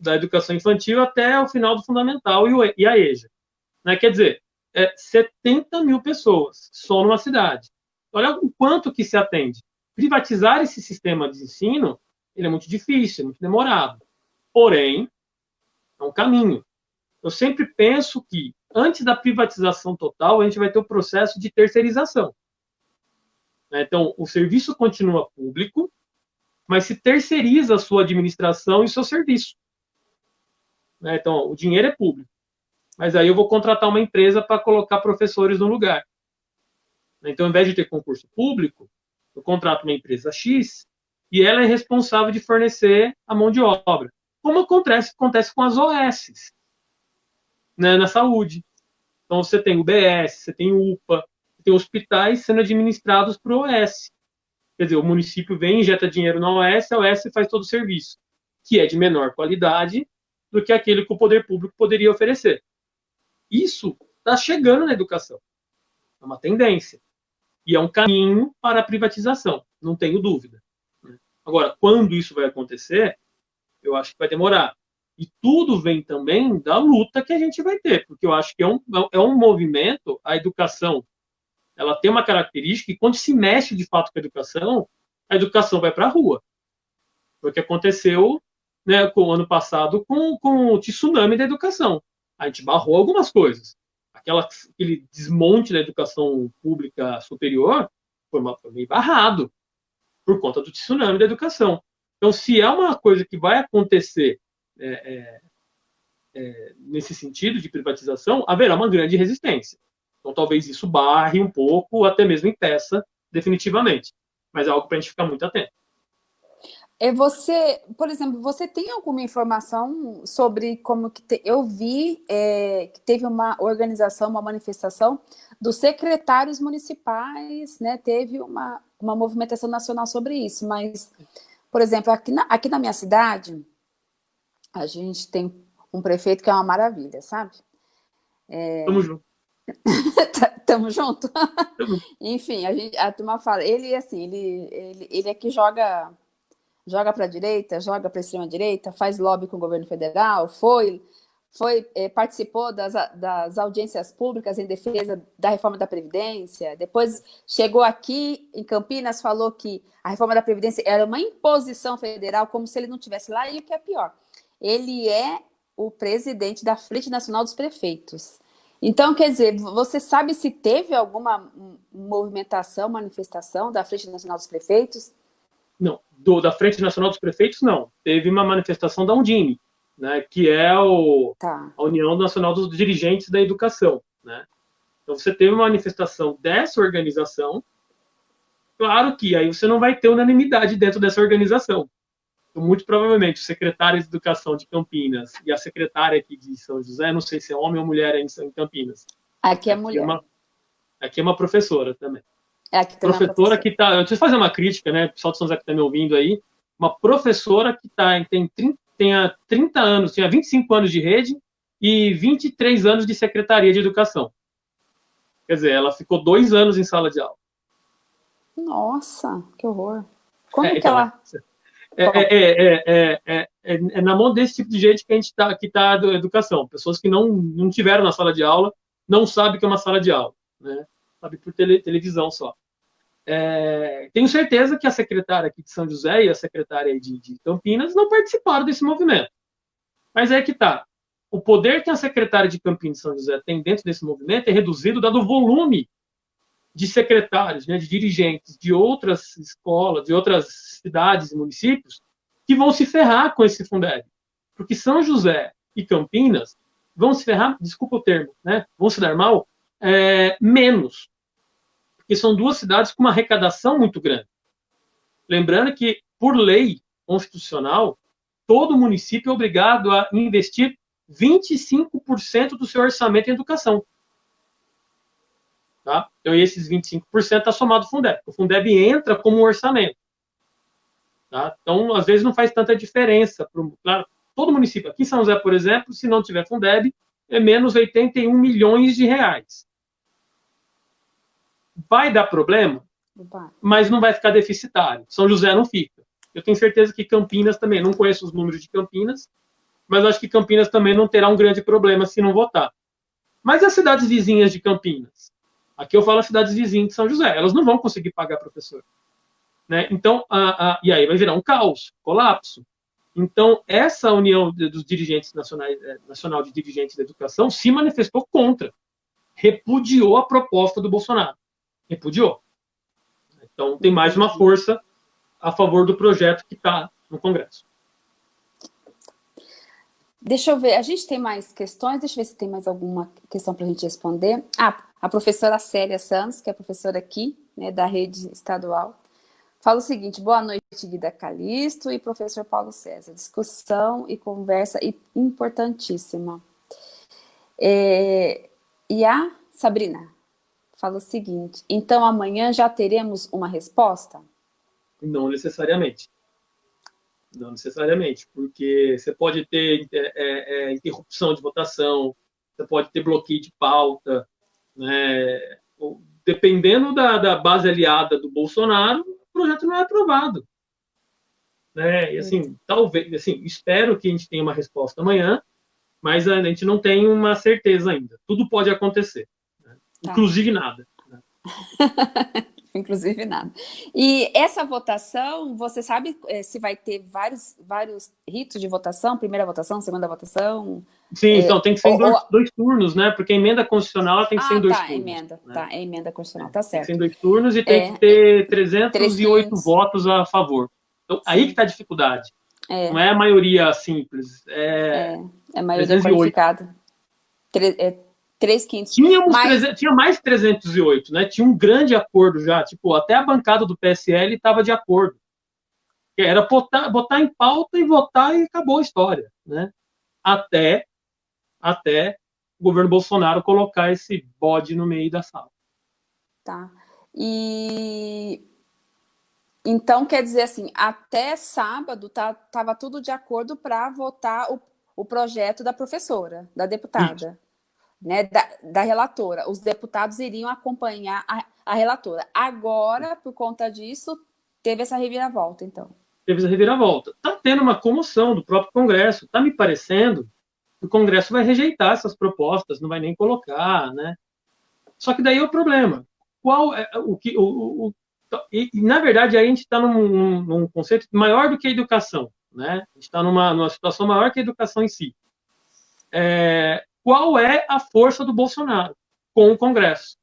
da educação infantil até o final do fundamental e, e a EJA. Né? Quer dizer, é 70 mil pessoas só numa cidade. Olha o quanto que se atende privatizar esse sistema de ensino ele é muito difícil, é muito demorado. Porém, é um caminho. Eu sempre penso que, antes da privatização total, a gente vai ter o processo de terceirização. Né? Então, o serviço continua público, mas se terceiriza a sua administração e seu serviço. Né? Então, o dinheiro é público, mas aí eu vou contratar uma empresa para colocar professores no lugar. Então, ao invés de ter concurso público, eu contrato uma empresa X e ela é responsável de fornecer a mão de obra. Como acontece, acontece com as OS né, na saúde. Então, você tem o BS, você tem UPA, você tem hospitais sendo administrados por OS. Quer dizer, o município vem, injeta dinheiro na OS, a OS faz todo o serviço, que é de menor qualidade do que aquele que o poder público poderia oferecer. Isso está chegando na educação. É uma tendência. E é um caminho para a privatização, não tenho dúvida. Agora, quando isso vai acontecer, eu acho que vai demorar. E tudo vem também da luta que a gente vai ter, porque eu acho que é um, é um movimento, a educação, ela tem uma característica que quando se mexe de fato com a educação, a educação vai para a rua. Foi o que aconteceu né, com o ano passado com, com o tsunami da educação. A gente barrou algumas coisas. Aquela, aquele desmonte da educação pública superior foi, uma, foi meio barrado por conta do tsunami da educação. Então, se é uma coisa que vai acontecer é, é, é, nesse sentido de privatização, haverá uma grande resistência. Então, talvez isso barre um pouco, até mesmo impeça definitivamente. Mas é algo para a gente ficar muito atento. É você, por exemplo, você tem alguma informação sobre como que te, eu vi é, que teve uma organização, uma manifestação dos secretários municipais, né? Teve uma, uma movimentação nacional sobre isso, mas, por exemplo, aqui na, aqui na minha cidade, a gente tem um prefeito que é uma maravilha, sabe? É... Tamo junto. Tamo junto? Tamo. Enfim, a, gente, a turma fala, ele assim, ele, ele, ele é que joga joga para a direita, joga para a extrema-direita, faz lobby com o governo federal, foi, foi é, participou das, das audiências públicas em defesa da reforma da Previdência, depois chegou aqui em Campinas, falou que a reforma da Previdência era uma imposição federal, como se ele não tivesse lá, e o que é pior, ele é o presidente da Frente Nacional dos Prefeitos. Então, quer dizer, você sabe se teve alguma movimentação, manifestação da Frente Nacional dos Prefeitos? Não, do, da Frente Nacional dos Prefeitos, não. Teve uma manifestação da Undime, né, que é o, tá. a União Nacional dos Dirigentes da Educação. Né? Então, você teve uma manifestação dessa organização, claro que aí você não vai ter unanimidade dentro dessa organização. Então, muito provavelmente, o secretário de Educação de Campinas e a secretária aqui de São José, não sei se é homem ou mulher em, em Campinas. Aqui é mulher. Aqui é uma, aqui é uma professora também. É, aqui professora que está. Eu preciso fazer uma crítica, né? O pessoal de São José que está me ouvindo aí. Uma professora que tá, tem, 30, tem 30 anos, tinha 25 anos de rede e 23 anos de secretaria de educação. Quer dizer, ela ficou dois anos em sala de aula. Nossa, que horror. Como é, que então, ela. É, é, é, na mão desse tipo de gente que a gente está que tá da educação. Pessoas que não, não tiveram na sala de aula, não sabem que é uma sala de aula. Né? sabe, por tele, televisão só. É, tenho certeza que a secretária aqui de São José e a secretária de, de Campinas não participaram desse movimento. Mas é que tá. O poder que a secretária de Campinas e São José tem dentro desse movimento é reduzido dado o volume de secretários, né, de dirigentes de outras escolas, de outras cidades e municípios que vão se ferrar com esse Fundeb. Porque São José e Campinas vão se ferrar, desculpa o termo, né, vão se dar mal é, menos, porque são duas cidades com uma arrecadação muito grande. Lembrando que, por lei constitucional, todo município é obrigado a investir 25% do seu orçamento em educação. Tá? Então, esses 25% está somado ao Fundeb. O Fundeb entra como um orçamento. Tá? Então, às vezes, não faz tanta diferença. Pro, claro, todo município, aqui em São José, por exemplo, se não tiver Fundeb, é menos 81 milhões de reais. Vai dar problema, mas não vai ficar deficitário. São José não fica. Eu tenho certeza que Campinas também, não conheço os números de Campinas, mas acho que Campinas também não terá um grande problema se não votar. Mas as cidades vizinhas de Campinas? Aqui eu falo as cidades vizinhas de São José, elas não vão conseguir pagar professor. Né? Então, a, a, e aí vai virar um caos, colapso. Então, essa união dos dirigentes nacionais, é, nacional de dirigentes da educação se manifestou contra, repudiou a proposta do Bolsonaro repudiou. Então, tem mais uma força a favor do projeto que está no Congresso. Deixa eu ver, a gente tem mais questões, deixa eu ver se tem mais alguma questão para a gente responder. Ah, a professora Célia Santos, que é professora aqui, né, da rede estadual, fala o seguinte, boa noite, Guida Calisto e professor Paulo César. Discussão e conversa importantíssima. É, e a Sabrina, fala o seguinte, então amanhã já teremos uma resposta? Não necessariamente. Não necessariamente, porque você pode ter é, é, é interrupção de votação, você pode ter bloqueio de pauta, né? dependendo da, da base aliada do Bolsonaro, o projeto não é aprovado. né? E assim, talvez, assim, espero que a gente tenha uma resposta amanhã, mas a gente não tem uma certeza ainda. Tudo pode acontecer, né? tá. inclusive nada. Inclusive nada. E essa votação, você sabe é, se vai ter vários, vários ritos de votação? Primeira votação, segunda votação? Sim, é, então tem que ser ou, em dois, dois, turnos, né? Porque a emenda constitucional tem que ah, ser em dois tá, turnos. Emenda, né? Tá, é emenda constitucional, tá certo. Tem que ser em dois turnos e tem é, que ter 308 votos a favor. Então, Sim. aí que está a dificuldade. É. Não é a maioria simples, é, é, é a maioria 308. qualificada. Tre é 3 quintos. Tínhamos Mas... 300, tinha mais 308, né? Tinha um grande acordo já, tipo, até a bancada do PSL estava de acordo. Era botar, botar em pauta e votar e acabou a história, né? Até, até o governo Bolsonaro colocar esse bode no meio da sala. Tá. E então, quer dizer assim, até sábado tá, tava tudo de acordo para votar o, o projeto da professora, da deputada. Isso né, da, da, relatora. Os deputados iriam acompanhar a, a, relatora. Agora, por conta disso, teve essa reviravolta, então. Teve essa reviravolta. Está tendo uma comoção do próprio Congresso. Está me parecendo que o Congresso vai rejeitar essas propostas, não vai nem colocar, né? Só que daí é o problema. Qual é o que... O, o, e, na verdade, aí a gente está num, num, conceito maior do que a educação, né? A gente está numa, numa situação maior que a educação em si. É, qual é a força do Bolsonaro com o Congresso.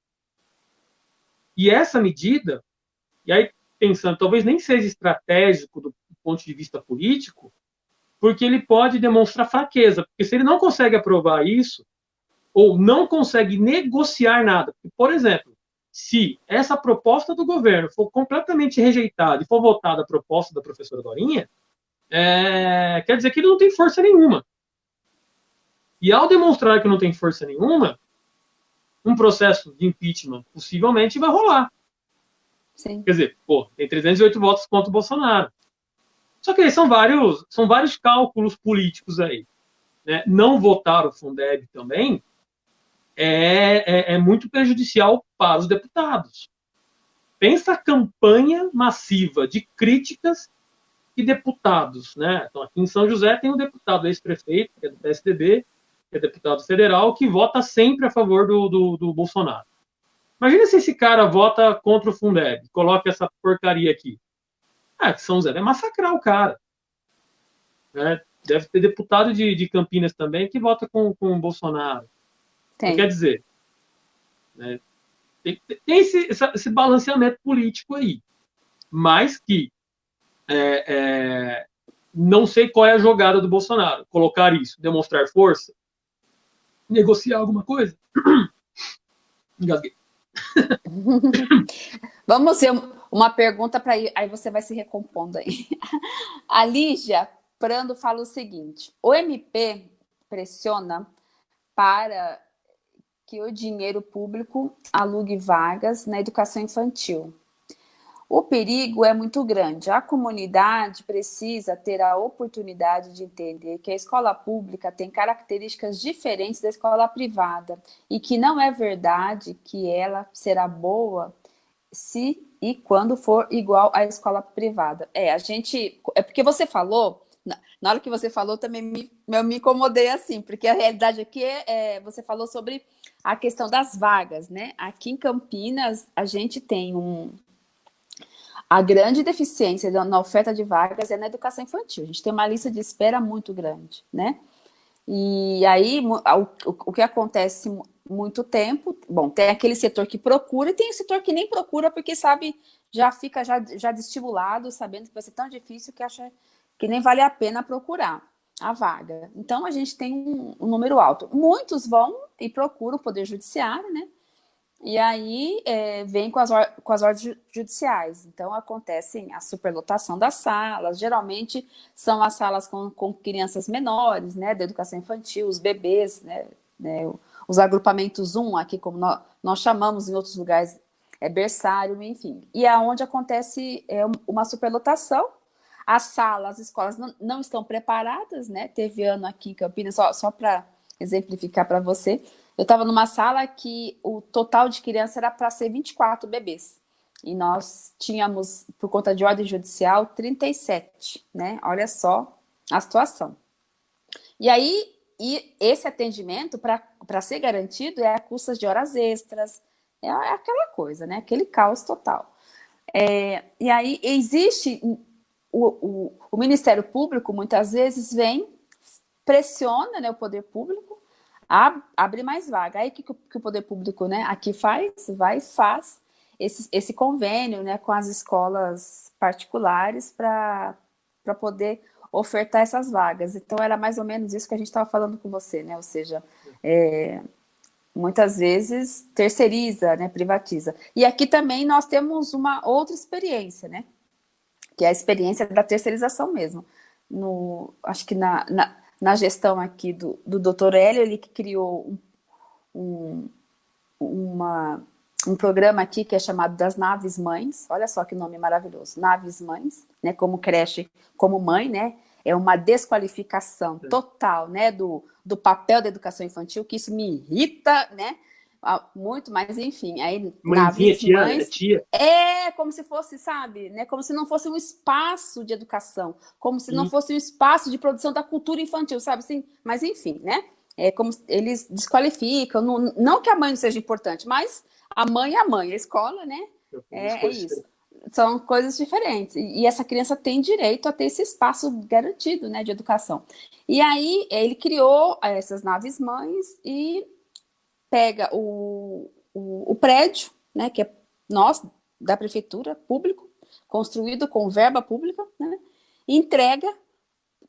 E essa medida, e aí pensando, talvez nem seja estratégico do ponto de vista político, porque ele pode demonstrar fraqueza, porque se ele não consegue aprovar isso, ou não consegue negociar nada, por exemplo, se essa proposta do governo for completamente rejeitada e for votada a proposta da professora Dorinha, é, quer dizer que ele não tem força nenhuma. E ao demonstrar que não tem força nenhuma, um processo de impeachment possivelmente vai rolar. Sim. Quer dizer, pô, tem 308 votos contra o Bolsonaro. Só que aí são vários, são vários cálculos políticos aí. Né? Não votar o Fundeb também é, é, é muito prejudicial para os deputados. Pensa a campanha massiva de críticas e deputados. Né? Então, aqui em São José tem um deputado ex-prefeito, que é do PSDB, que é deputado federal, que vota sempre a favor do, do, do Bolsonaro. Imagina se esse cara vota contra o Fundeb, coloca essa porcaria aqui. Ah, que São José vai massacrar o cara. Né? Deve ter deputado de, de Campinas também que vota com, com o Bolsonaro. Tem. Quer dizer, né? tem, tem esse, esse, balanceamento político aí. Mas que é, é, não sei qual é a jogada do Bolsonaro. Colocar isso, demonstrar força, negociar alguma coisa? Engasguei. Vamos ver uma pergunta para aí você vai se recompondo aí. A Lígia Prando fala o seguinte: o MP pressiona para que o dinheiro público alugue vagas na educação infantil. O perigo é muito grande. A comunidade precisa ter a oportunidade de entender que a escola pública tem características diferentes da escola privada e que não é verdade que ela será boa se e quando for igual à escola privada. É, a gente... É porque você falou... Na hora que você falou, também me, eu me incomodei assim, porque a realidade aqui é, é você falou sobre a questão das vagas, né? Aqui em Campinas, a gente tem um, a grande deficiência na oferta de vagas é na educação infantil. A gente tem uma lista de espera muito grande, né? E aí, o, que acontece muito tempo, bom, tem aquele setor que procura e tem o setor que nem procura porque sabe, já fica já, já desestimulado, sabendo que vai ser tão difícil que acha que nem vale a pena procurar a vaga. Então, a gente tem um, um número alto. Muitos vão e procuram o Poder Judiciário, né? E aí é, vem com as, com as ordens judiciais. Então, acontece a superlotação das salas. Geralmente são as salas com, com crianças menores, né, da educação infantil, os bebês, né, né os agrupamentos 1, aqui como nós, nós chamamos em outros lugares, é berçário, enfim. E é onde acontece é, uma superlotação. As salas, as escolas não, não estão preparadas, né? Teve ano aqui em Campinas, só, só para exemplificar para você, eu estava numa sala que o total de criança era para ser 24 bebês. e nós tínhamos, por conta de ordem judicial, 37, né? Olha só a situação. E aí, e esse atendimento, para ser garantido, é a custas de horas extras, é, é aquela coisa, né? Aquele caos total. É, e aí existe, o, o, o, Ministério Público muitas vezes vem, pressiona né, o poder público, ab, abre mais vaga. Aí o que, que, o poder público né, aqui faz? Vai e faz esse, esse convênio né, com as escolas particulares para poder ofertar essas vagas. Então, era mais ou menos isso que a gente estava falando com você, né? Ou seja, é, muitas vezes terceiriza, né, privatiza. E aqui também nós temos uma outra experiência, né, que é a experiência da terceirização mesmo. No, acho que na, na, na gestão aqui do, do Dr. Hélio, ele que criou um, um, uma, um programa aqui que é chamado das Naves Mães, olha só que nome maravilhoso, Naves Mães, né, como creche, como mãe, né, é uma desqualificação total, né, do, do papel da educação infantil, que isso me irrita, né, muito, mas enfim, aí Mãezinha, tia, mães, tia. é como se fosse, sabe, né, como se não fosse um espaço de educação, como se não fosse um espaço de produção da cultura infantil, sabe, assim, mas enfim, né, é como eles desqualificam, não, não que a mãe não seja importante, mas a mãe é a mãe, a escola, né, é, é isso são coisas diferentes. E essa criança tem direito a ter esse espaço garantido, né, de educação. E aí ele criou eh, essas naves mães e pega o, o, o prédio, né, que é nosso, da prefeitura, público, construído com verba pública, né, e entrega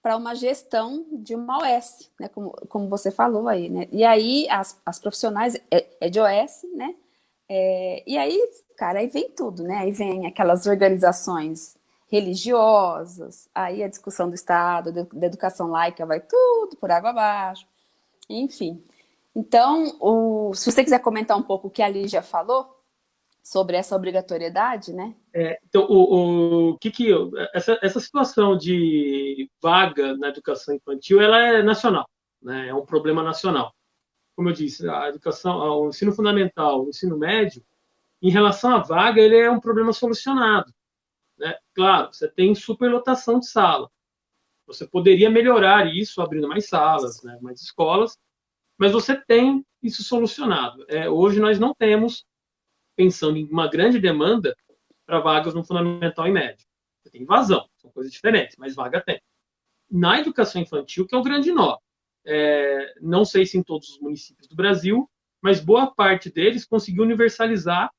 para uma gestão de uma OS, né, como, como você falou aí, né, e aí as, as profissionais, é, é de OS, né, é, e aí cara, aí vem tudo, né? Aí vem aquelas organizações religiosas, aí a discussão do Estado, da educação laica vai tudo por água abaixo, enfim. Então, o, se você quiser comentar um pouco o que a Lígia falou sobre essa obrigatoriedade, né? É, então, o, o que que essa, essa situação de vaga na educação infantil, ela é nacional, né? É um problema nacional. Como eu disse, a educação, o ensino fundamental, o ensino médio, em relação à vaga, ele é um problema solucionado. Né? Claro, você tem superlotação de sala. Você poderia melhorar isso abrindo mais salas, né? mais escolas, mas você tem isso solucionado. É, hoje nós não temos, pensando em uma grande demanda para vagas no fundamental e médio. Você tem vazão, são coisas diferentes, mas vaga tem. Na educação infantil, que é o grande nó. É, não sei se em todos os municípios do Brasil, mas boa parte deles conseguiu universalizar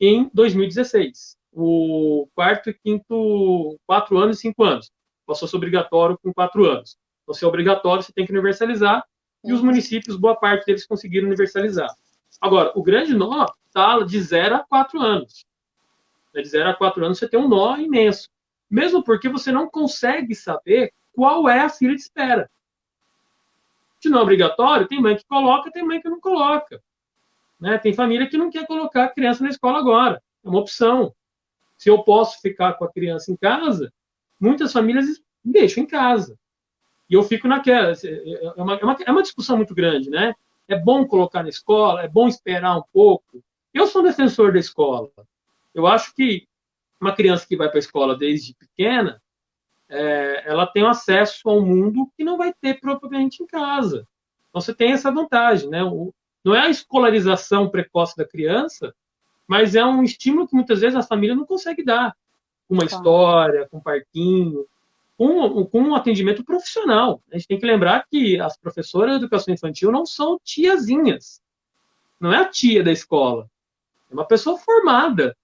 em 2016. O quarto e quinto, quatro anos e cinco anos. Passou a ser obrigatório com quatro anos. Então, se é obrigatório, você tem que universalizar, e os municípios, boa parte deles conseguiram universalizar. Agora, o grande nó está de zero a quatro anos. De zero a quatro anos, você tem um nó imenso. Mesmo porque você não consegue saber qual é a fila de espera. Se não é obrigatório, tem mãe que coloca, tem mãe que não coloca. Né? Tem família que não quer colocar a criança na escola agora. É uma opção. Se eu posso ficar com a criança em casa, muitas famílias deixam em casa. E eu fico naquela. É uma, é uma, é uma discussão muito grande, né? É bom colocar na escola, é bom esperar um pouco. Eu sou defensor da escola. Eu acho que uma criança que vai para a escola desde pequena, é, ela tem acesso a um mundo que não vai ter propriamente em casa. Então você tem essa vantagem, né? O, não é a escolarização precoce da criança, mas é um estímulo que muitas vezes a família não consegue dar. Com uma história, com um parquinho, com, com um atendimento profissional. A gente tem que lembrar que as professoras de educação infantil não são tiazinhas. Não é a tia da escola. É uma pessoa formada.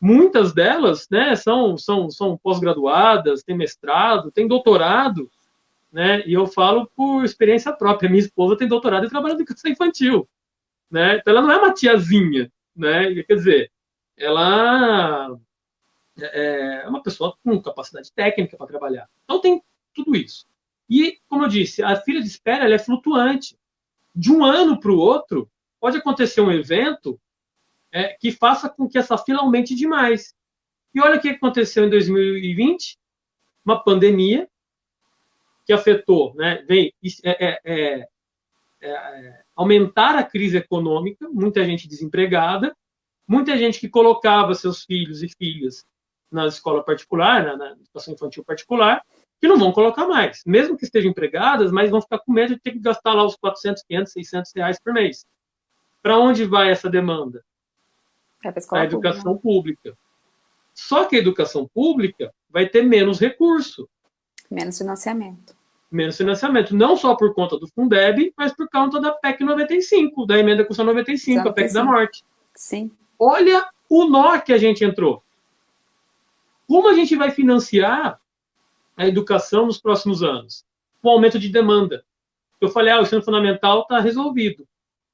Muitas delas né, são, são, são pós-graduadas, têm mestrado, têm doutorado, né? E eu falo por experiência própria. Minha esposa tem doutorado e trabalha em educação infantil, né? Então ela não é uma tiazinha, né? Quer dizer, ela é, é uma pessoa com capacidade técnica para trabalhar. Então tem tudo isso. E, como eu disse, a fila de espera é flutuante. De um ano para o outro, pode acontecer um evento é, que faça com que essa fila aumente demais. E olha o que aconteceu em 2020, uma pandemia que afetou, né, vem é é, é, é, aumentar a crise econômica, muita gente desempregada, muita gente que colocava seus filhos e filhas na escola particular, na, na educação infantil particular, que não vão colocar mais, mesmo que estejam empregadas, mas vão ficar com medo de ter que gastar lá os 400, 500, 600 reais por mês. Para onde vai essa demanda? É para a educação pública. pública. Só que a educação pública vai ter menos recurso. Menos financiamento. Menos financiamento, não só por conta do Fundeb, mas por conta da PEC 95, da emenda Constitucional 95, 95, a PEC da morte. Sim. Olha o nó que a gente entrou. Como a gente vai financiar a educação nos próximos anos? Com o aumento de demanda. Eu falei, ah, o ensino fundamental está resolvido.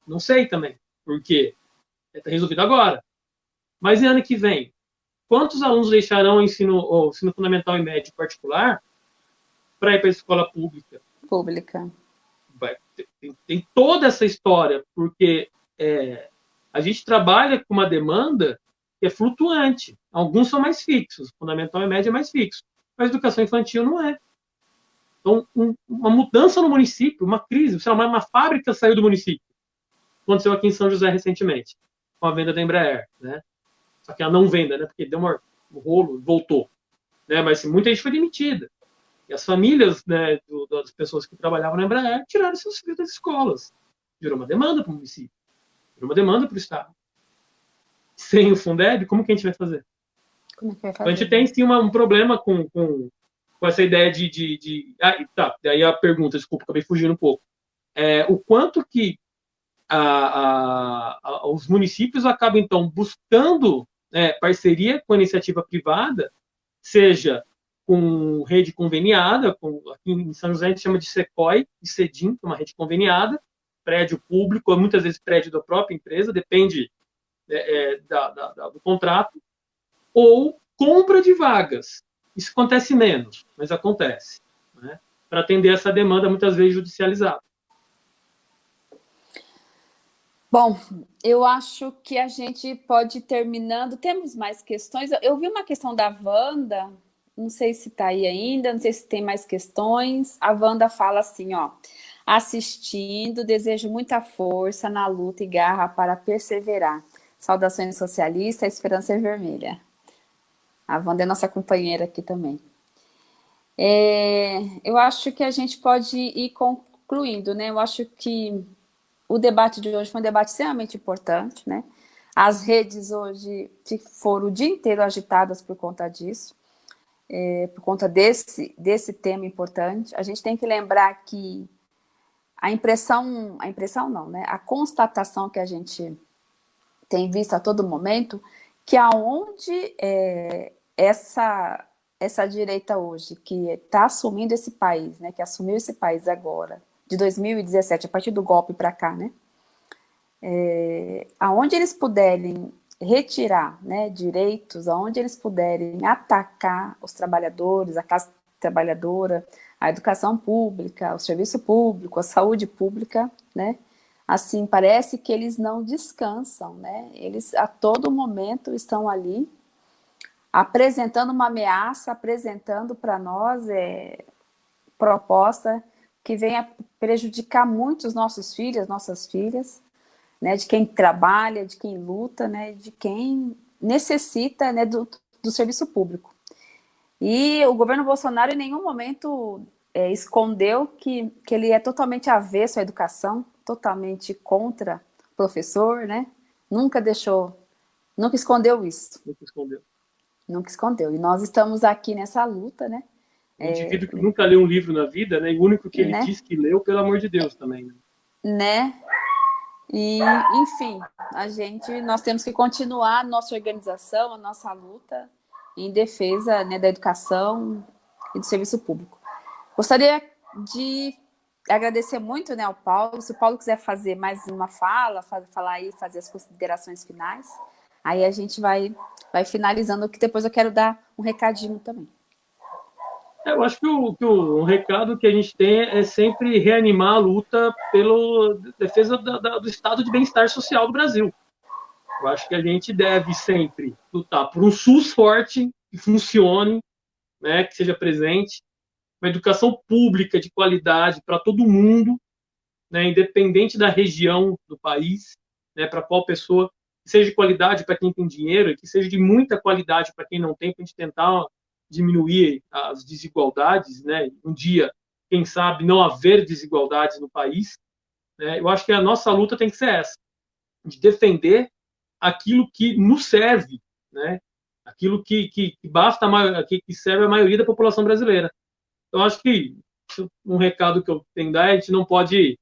Não sei também, por quê. Está resolvido agora. Mas no ano que vem, quantos alunos deixarão o ensino, o ensino fundamental e médio particular para ir para a escola pública? Pública. Vai, tem, tem, toda essa história, porque é, a gente trabalha com uma demanda é flutuante. Alguns são mais fixos, fundamental e médio é mais fixo, mas educação infantil não é. Então, um, uma mudança no município, uma crise, sei lá, uma, uma fábrica saiu do município. Aconteceu aqui em São José recentemente, com a venda da Embraer, né? Só que a não venda, né? Porque deu um rolo, voltou. Né? Mas assim, muita gente foi demitida. E as famílias né, do, das pessoas que trabalhavam na Embraer tiraram seus filhos das escolas. Virou uma demanda para o município. Virou uma demanda para o Estado. Sem o Fundeb, como que a gente vai fazer? É fazer? A gente tem sim uma, um problema com, com, com essa ideia de. de, de... Ah, tá, daí a pergunta, desculpa, acabei fugindo um pouco. É, o quanto que a, a, a, os municípios acabam, então, buscando é, parceria com a iniciativa privada, seja com rede conveniada, com, aqui em São José a gente chama de SECOI e CEDIM, que é uma rede conveniada, prédio público, muitas vezes prédio da própria empresa, depende é, é, da, da, do contrato, ou compra de vagas. Isso acontece menos, mas acontece, né? para atender essa demanda muitas vezes judicializada. Bom, eu acho que a gente pode ir terminando. Temos mais questões? Eu vi uma questão da Wanda, não sei se está aí ainda, não sei se tem mais questões. A Wanda fala assim, ó, assistindo, desejo muita força na luta e garra para perseverar. Saudações socialistas, a esperança é vermelha. A Wanda é nossa companheira aqui também. É, eu acho que a gente pode ir concluindo, né? Eu acho que o debate de hoje foi um debate extremamente importante, né? As redes hoje foram o dia inteiro agitadas por conta disso, é, por conta desse, desse tema importante. A gente tem que lembrar que a impressão, a impressão não, né? A constatação que a gente tem visto a todo momento, que aonde é, essa, essa direita hoje, que está assumindo esse país, né? Que assumiu esse país agora, de 2017, a partir do golpe para cá, né? É, aonde eles puderem retirar né, direitos, aonde eles puderem atacar os trabalhadores, a classe trabalhadora, a educação pública, o serviço público, a saúde pública, né? Assim, parece que eles não descansam, né? Eles a todo momento estão ali apresentando uma ameaça, apresentando para nós é, proposta que venha prejudicar muito os nossos filhos, nossas filhas, né, de quem trabalha, de quem luta, né, de quem necessita né, do, do serviço público. E o governo Bolsonaro em nenhum momento é, escondeu que, que ele é totalmente avesso à educação, totalmente contra o professor, né? Nunca deixou, nunca escondeu isso. Nunca escondeu. Nunca escondeu. E nós estamos aqui nessa luta, né? Um indivíduo que nunca leu um livro na vida, né? E o único que ele né? diz que leu, pelo amor de Deus, também. Né? né? E, enfim, a gente, nós temos que continuar a nossa organização, a nossa luta em defesa né, da educação e do serviço público. Gostaria de agradecer muito né, ao Paulo. Se o Paulo quiser fazer mais uma fala, falar aí, fazer as considerações finais, aí a gente vai, vai finalizando, que depois eu quero dar um recadinho também. É, eu acho que, o, que o, um recado que a gente tem é sempre reanimar a luta pela defesa da, da, do estado de bem-estar social do Brasil. Eu acho que a gente deve sempre lutar por um SUS forte, que funcione, né, que seja presente, uma educação pública de qualidade para todo mundo, né, independente da região do país, né, para qual pessoa que seja de qualidade para quem tem dinheiro e que seja de muita qualidade para quem não tem, para a gente tentar diminuir as desigualdades, né? Um dia, quem sabe, não haver desigualdades no país. Né? Eu acho que a nossa luta tem que ser essa, de defender aquilo que nos serve, né? Aquilo que, que, que basta, que, serve a maioria da população brasileira. Então, acho que um recado que eu tenho que dar é a gente não pode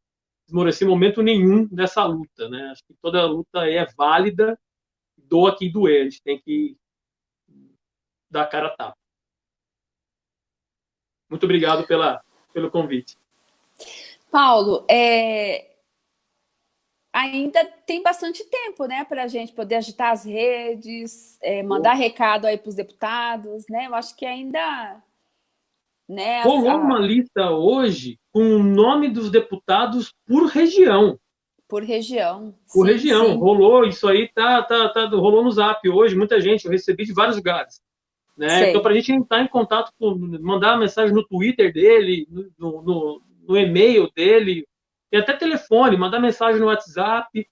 esmorecer momento nenhum dessa luta, né? Acho que toda luta é válida, doa quem doer, a gente tem que dar a cara a tapa. Muito obrigado pela, pelo convite. Paulo, é... ainda tem bastante tempo, né, para a gente poder agitar as redes, é, mandar recado aí para os deputados, né? Eu acho que ainda né, Rolou a... uma lista hoje com o nome dos deputados por região. Por região. Por sim, região. Sim. Rolou, isso aí tá, tá, tá, rolou no zap hoje, muita gente, eu recebi de vários lugares. Né? Então, para a gente entrar em contato, com, mandar mensagem no Twitter dele, no, no, no e-mail dele, e até telefone, mandar mensagem no WhatsApp,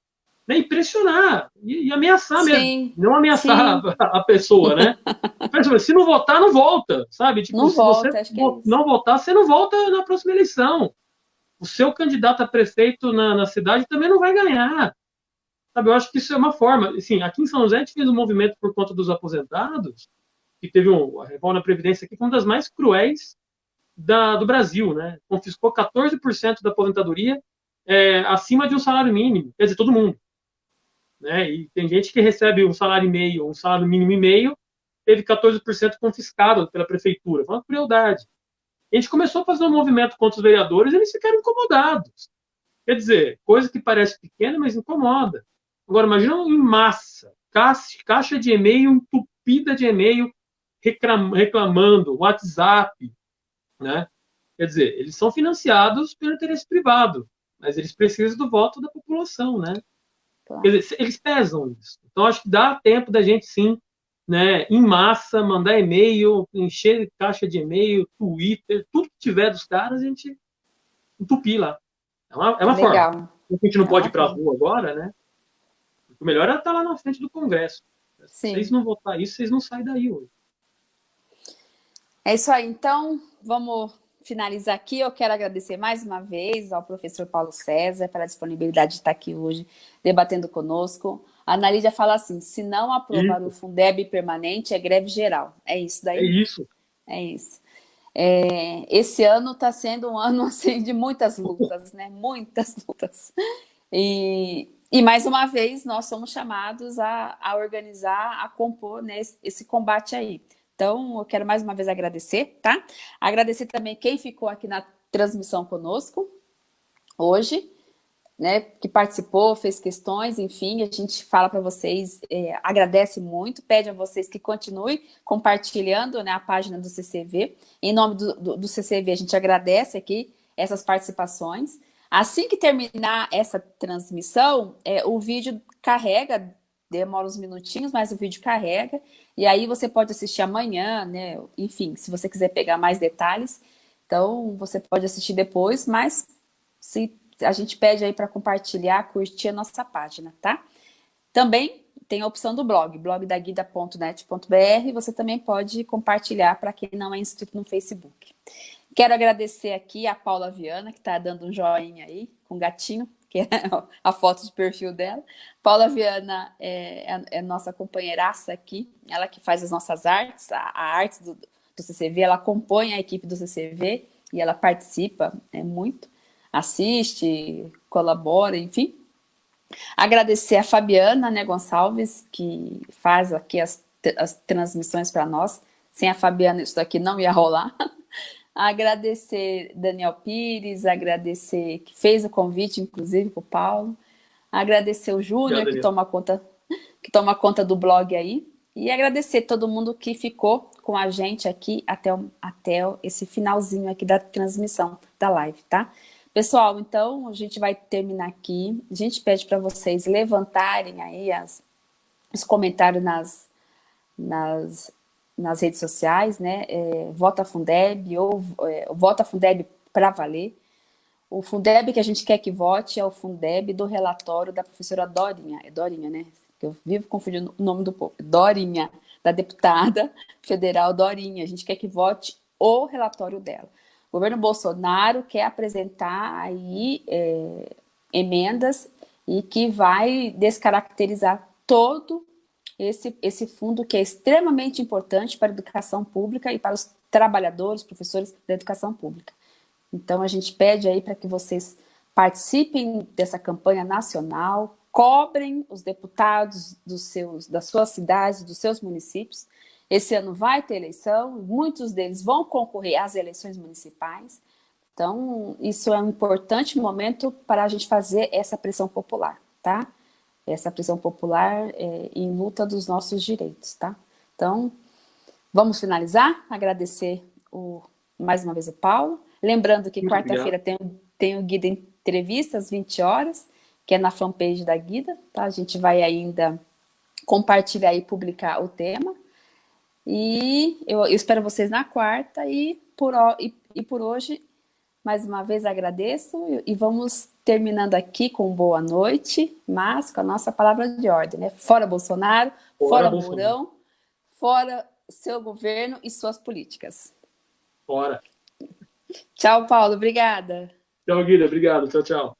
né, impressionar e, e ameaçar Sim. mesmo. Não ameaçar a, a, pessoa, né? se não votar, não volta, sabe? Tipo, não se volta, você é não votar, você não volta na próxima eleição. O seu candidato a prefeito na, na cidade também não vai ganhar. Sabe, eu acho que isso é uma forma. Assim, aqui em São José a gente fez um movimento por conta dos aposentados, que teve um, a reforma na Previdência aqui, foi uma das mais cruéis da, do Brasil, né? Confiscou 14% da aposentadoria é, acima de um salário mínimo, quer dizer, todo mundo. Né? E tem gente que recebe um salário e meio, um salário mínimo e meio, teve 14% confiscado pela prefeitura. Foi uma crueldade. A gente começou a fazer um movimento contra os vereadores e eles ficaram incomodados. Quer dizer, coisa que parece pequena, mas incomoda. Agora, imagina em massa, caixa de e-mail entupida de e-mail reclamando, WhatsApp, né? Quer dizer, eles são financiados pelo interesse privado, mas eles precisam do voto da população, né? Claro. Eles, eles pesam isso. Então, acho que dá tempo da gente, sim, né, em massa, mandar e-mail, encher caixa de e-mail, Twitter, tudo que tiver dos caras, a gente entupir lá. É uma, é uma Legal. forma. A gente não é pode ir para a rua agora, né? O melhor é estar lá na frente do Congresso. Sim. Se vocês não votar isso, vocês não saem daí hoje. É isso aí. Então, vamos finalizar aqui, eu quero agradecer mais uma vez ao professor Paulo César pela disponibilidade de estar aqui hoje debatendo conosco. A Ana Lídia fala assim, se não aprovar isso. o Fundeb permanente, é greve geral. É isso daí? É isso. É isso. É, esse ano está sendo um ano assim, de muitas lutas, né? Muitas lutas. E, e mais uma vez, nós somos chamados a, a organizar, a compor né, esse combate aí. Então, eu quero mais uma vez agradecer, tá? Agradecer também quem ficou aqui na transmissão conosco hoje, né, que participou, fez questões, enfim, a gente fala para vocês, é, agradece muito, pede a vocês que continuem compartilhando né, a página do CCV. Em nome do, do, do CCV, a gente agradece aqui essas participações. Assim que terminar essa transmissão, é, o vídeo carrega, demora uns minutinhos, mas o vídeo carrega, e aí você pode assistir amanhã, né? Enfim, se você quiser pegar mais detalhes, então você pode assistir depois, mas se a gente pede aí para compartilhar, curtir a nossa página, tá? Também tem a opção do blog, blogdaguida.net.br, você também pode compartilhar para quem não é inscrito no Facebook. Quero agradecer aqui a Paula Viana, que está dando um joinha aí, com gatinho, que é a foto de perfil dela. Paula Viana é, é, é nossa companheiraça aqui, ela que faz as nossas artes, a, a arte do, do, CCV, ela compõe a equipe do CCV e ela participa é, muito, assiste, colabora, enfim. Agradecer a Fabiana né, Gonçalves, que faz aqui as, as transmissões para nós. Sem a Fabiana isso daqui não ia rolar. Agradecer Daniel Pires, agradecer que fez o convite, inclusive, para o Paulo. Agradecer o Júnior, que toma conta que toma conta do blog aí. E agradecer todo mundo que ficou com a gente aqui até, até esse finalzinho aqui da transmissão da live, tá? Pessoal, então a gente vai terminar aqui. A gente pede para vocês levantarem aí as, os comentários nas, nas nas redes sociais, né? É, Vota Fundeb ou é, Vota Fundeb para valer. O Fundeb que a gente quer que vote é o Fundeb do relatório da professora Dorinha, é Dorinha, né? eu vivo confundindo o nome do povo, Dorinha, da deputada federal Dorinha. A gente quer que vote o relatório dela. O governo Bolsonaro quer apresentar aí é, emendas e que vai descaracterizar todo esse, esse fundo que é extremamente importante para a educação pública e para os trabalhadores, professores da educação pública. Então, a gente pede aí para que vocês participem dessa campanha nacional, cobrem os deputados dos seus, das suas cidades, dos seus municípios. Esse ano vai ter eleição, muitos deles vão concorrer às eleições municipais. Então, isso é um importante momento para a gente fazer essa pressão popular, tá? Essa pressão popular é, em luta dos nossos direitos, tá? Então, vamos finalizar, agradecer o, mais uma vez o Paulo, lembrando que quarta-feira tem, tem o Guida Entrevista às 20 horas, que é na fanpage da Guida, tá? A gente vai ainda compartilhar e publicar o tema. E eu, eu espero vocês na quarta e por, e, e por hoje, mais uma vez agradeço e vamos terminando aqui com boa noite, mas com a nossa palavra de ordem, né? Fora Bolsonaro, fora, fora. Mourão, fora seu governo e suas políticas. Fora. Tchau, Paulo. Obrigada. Tchau, Guida. Obrigado. Tchau, tchau.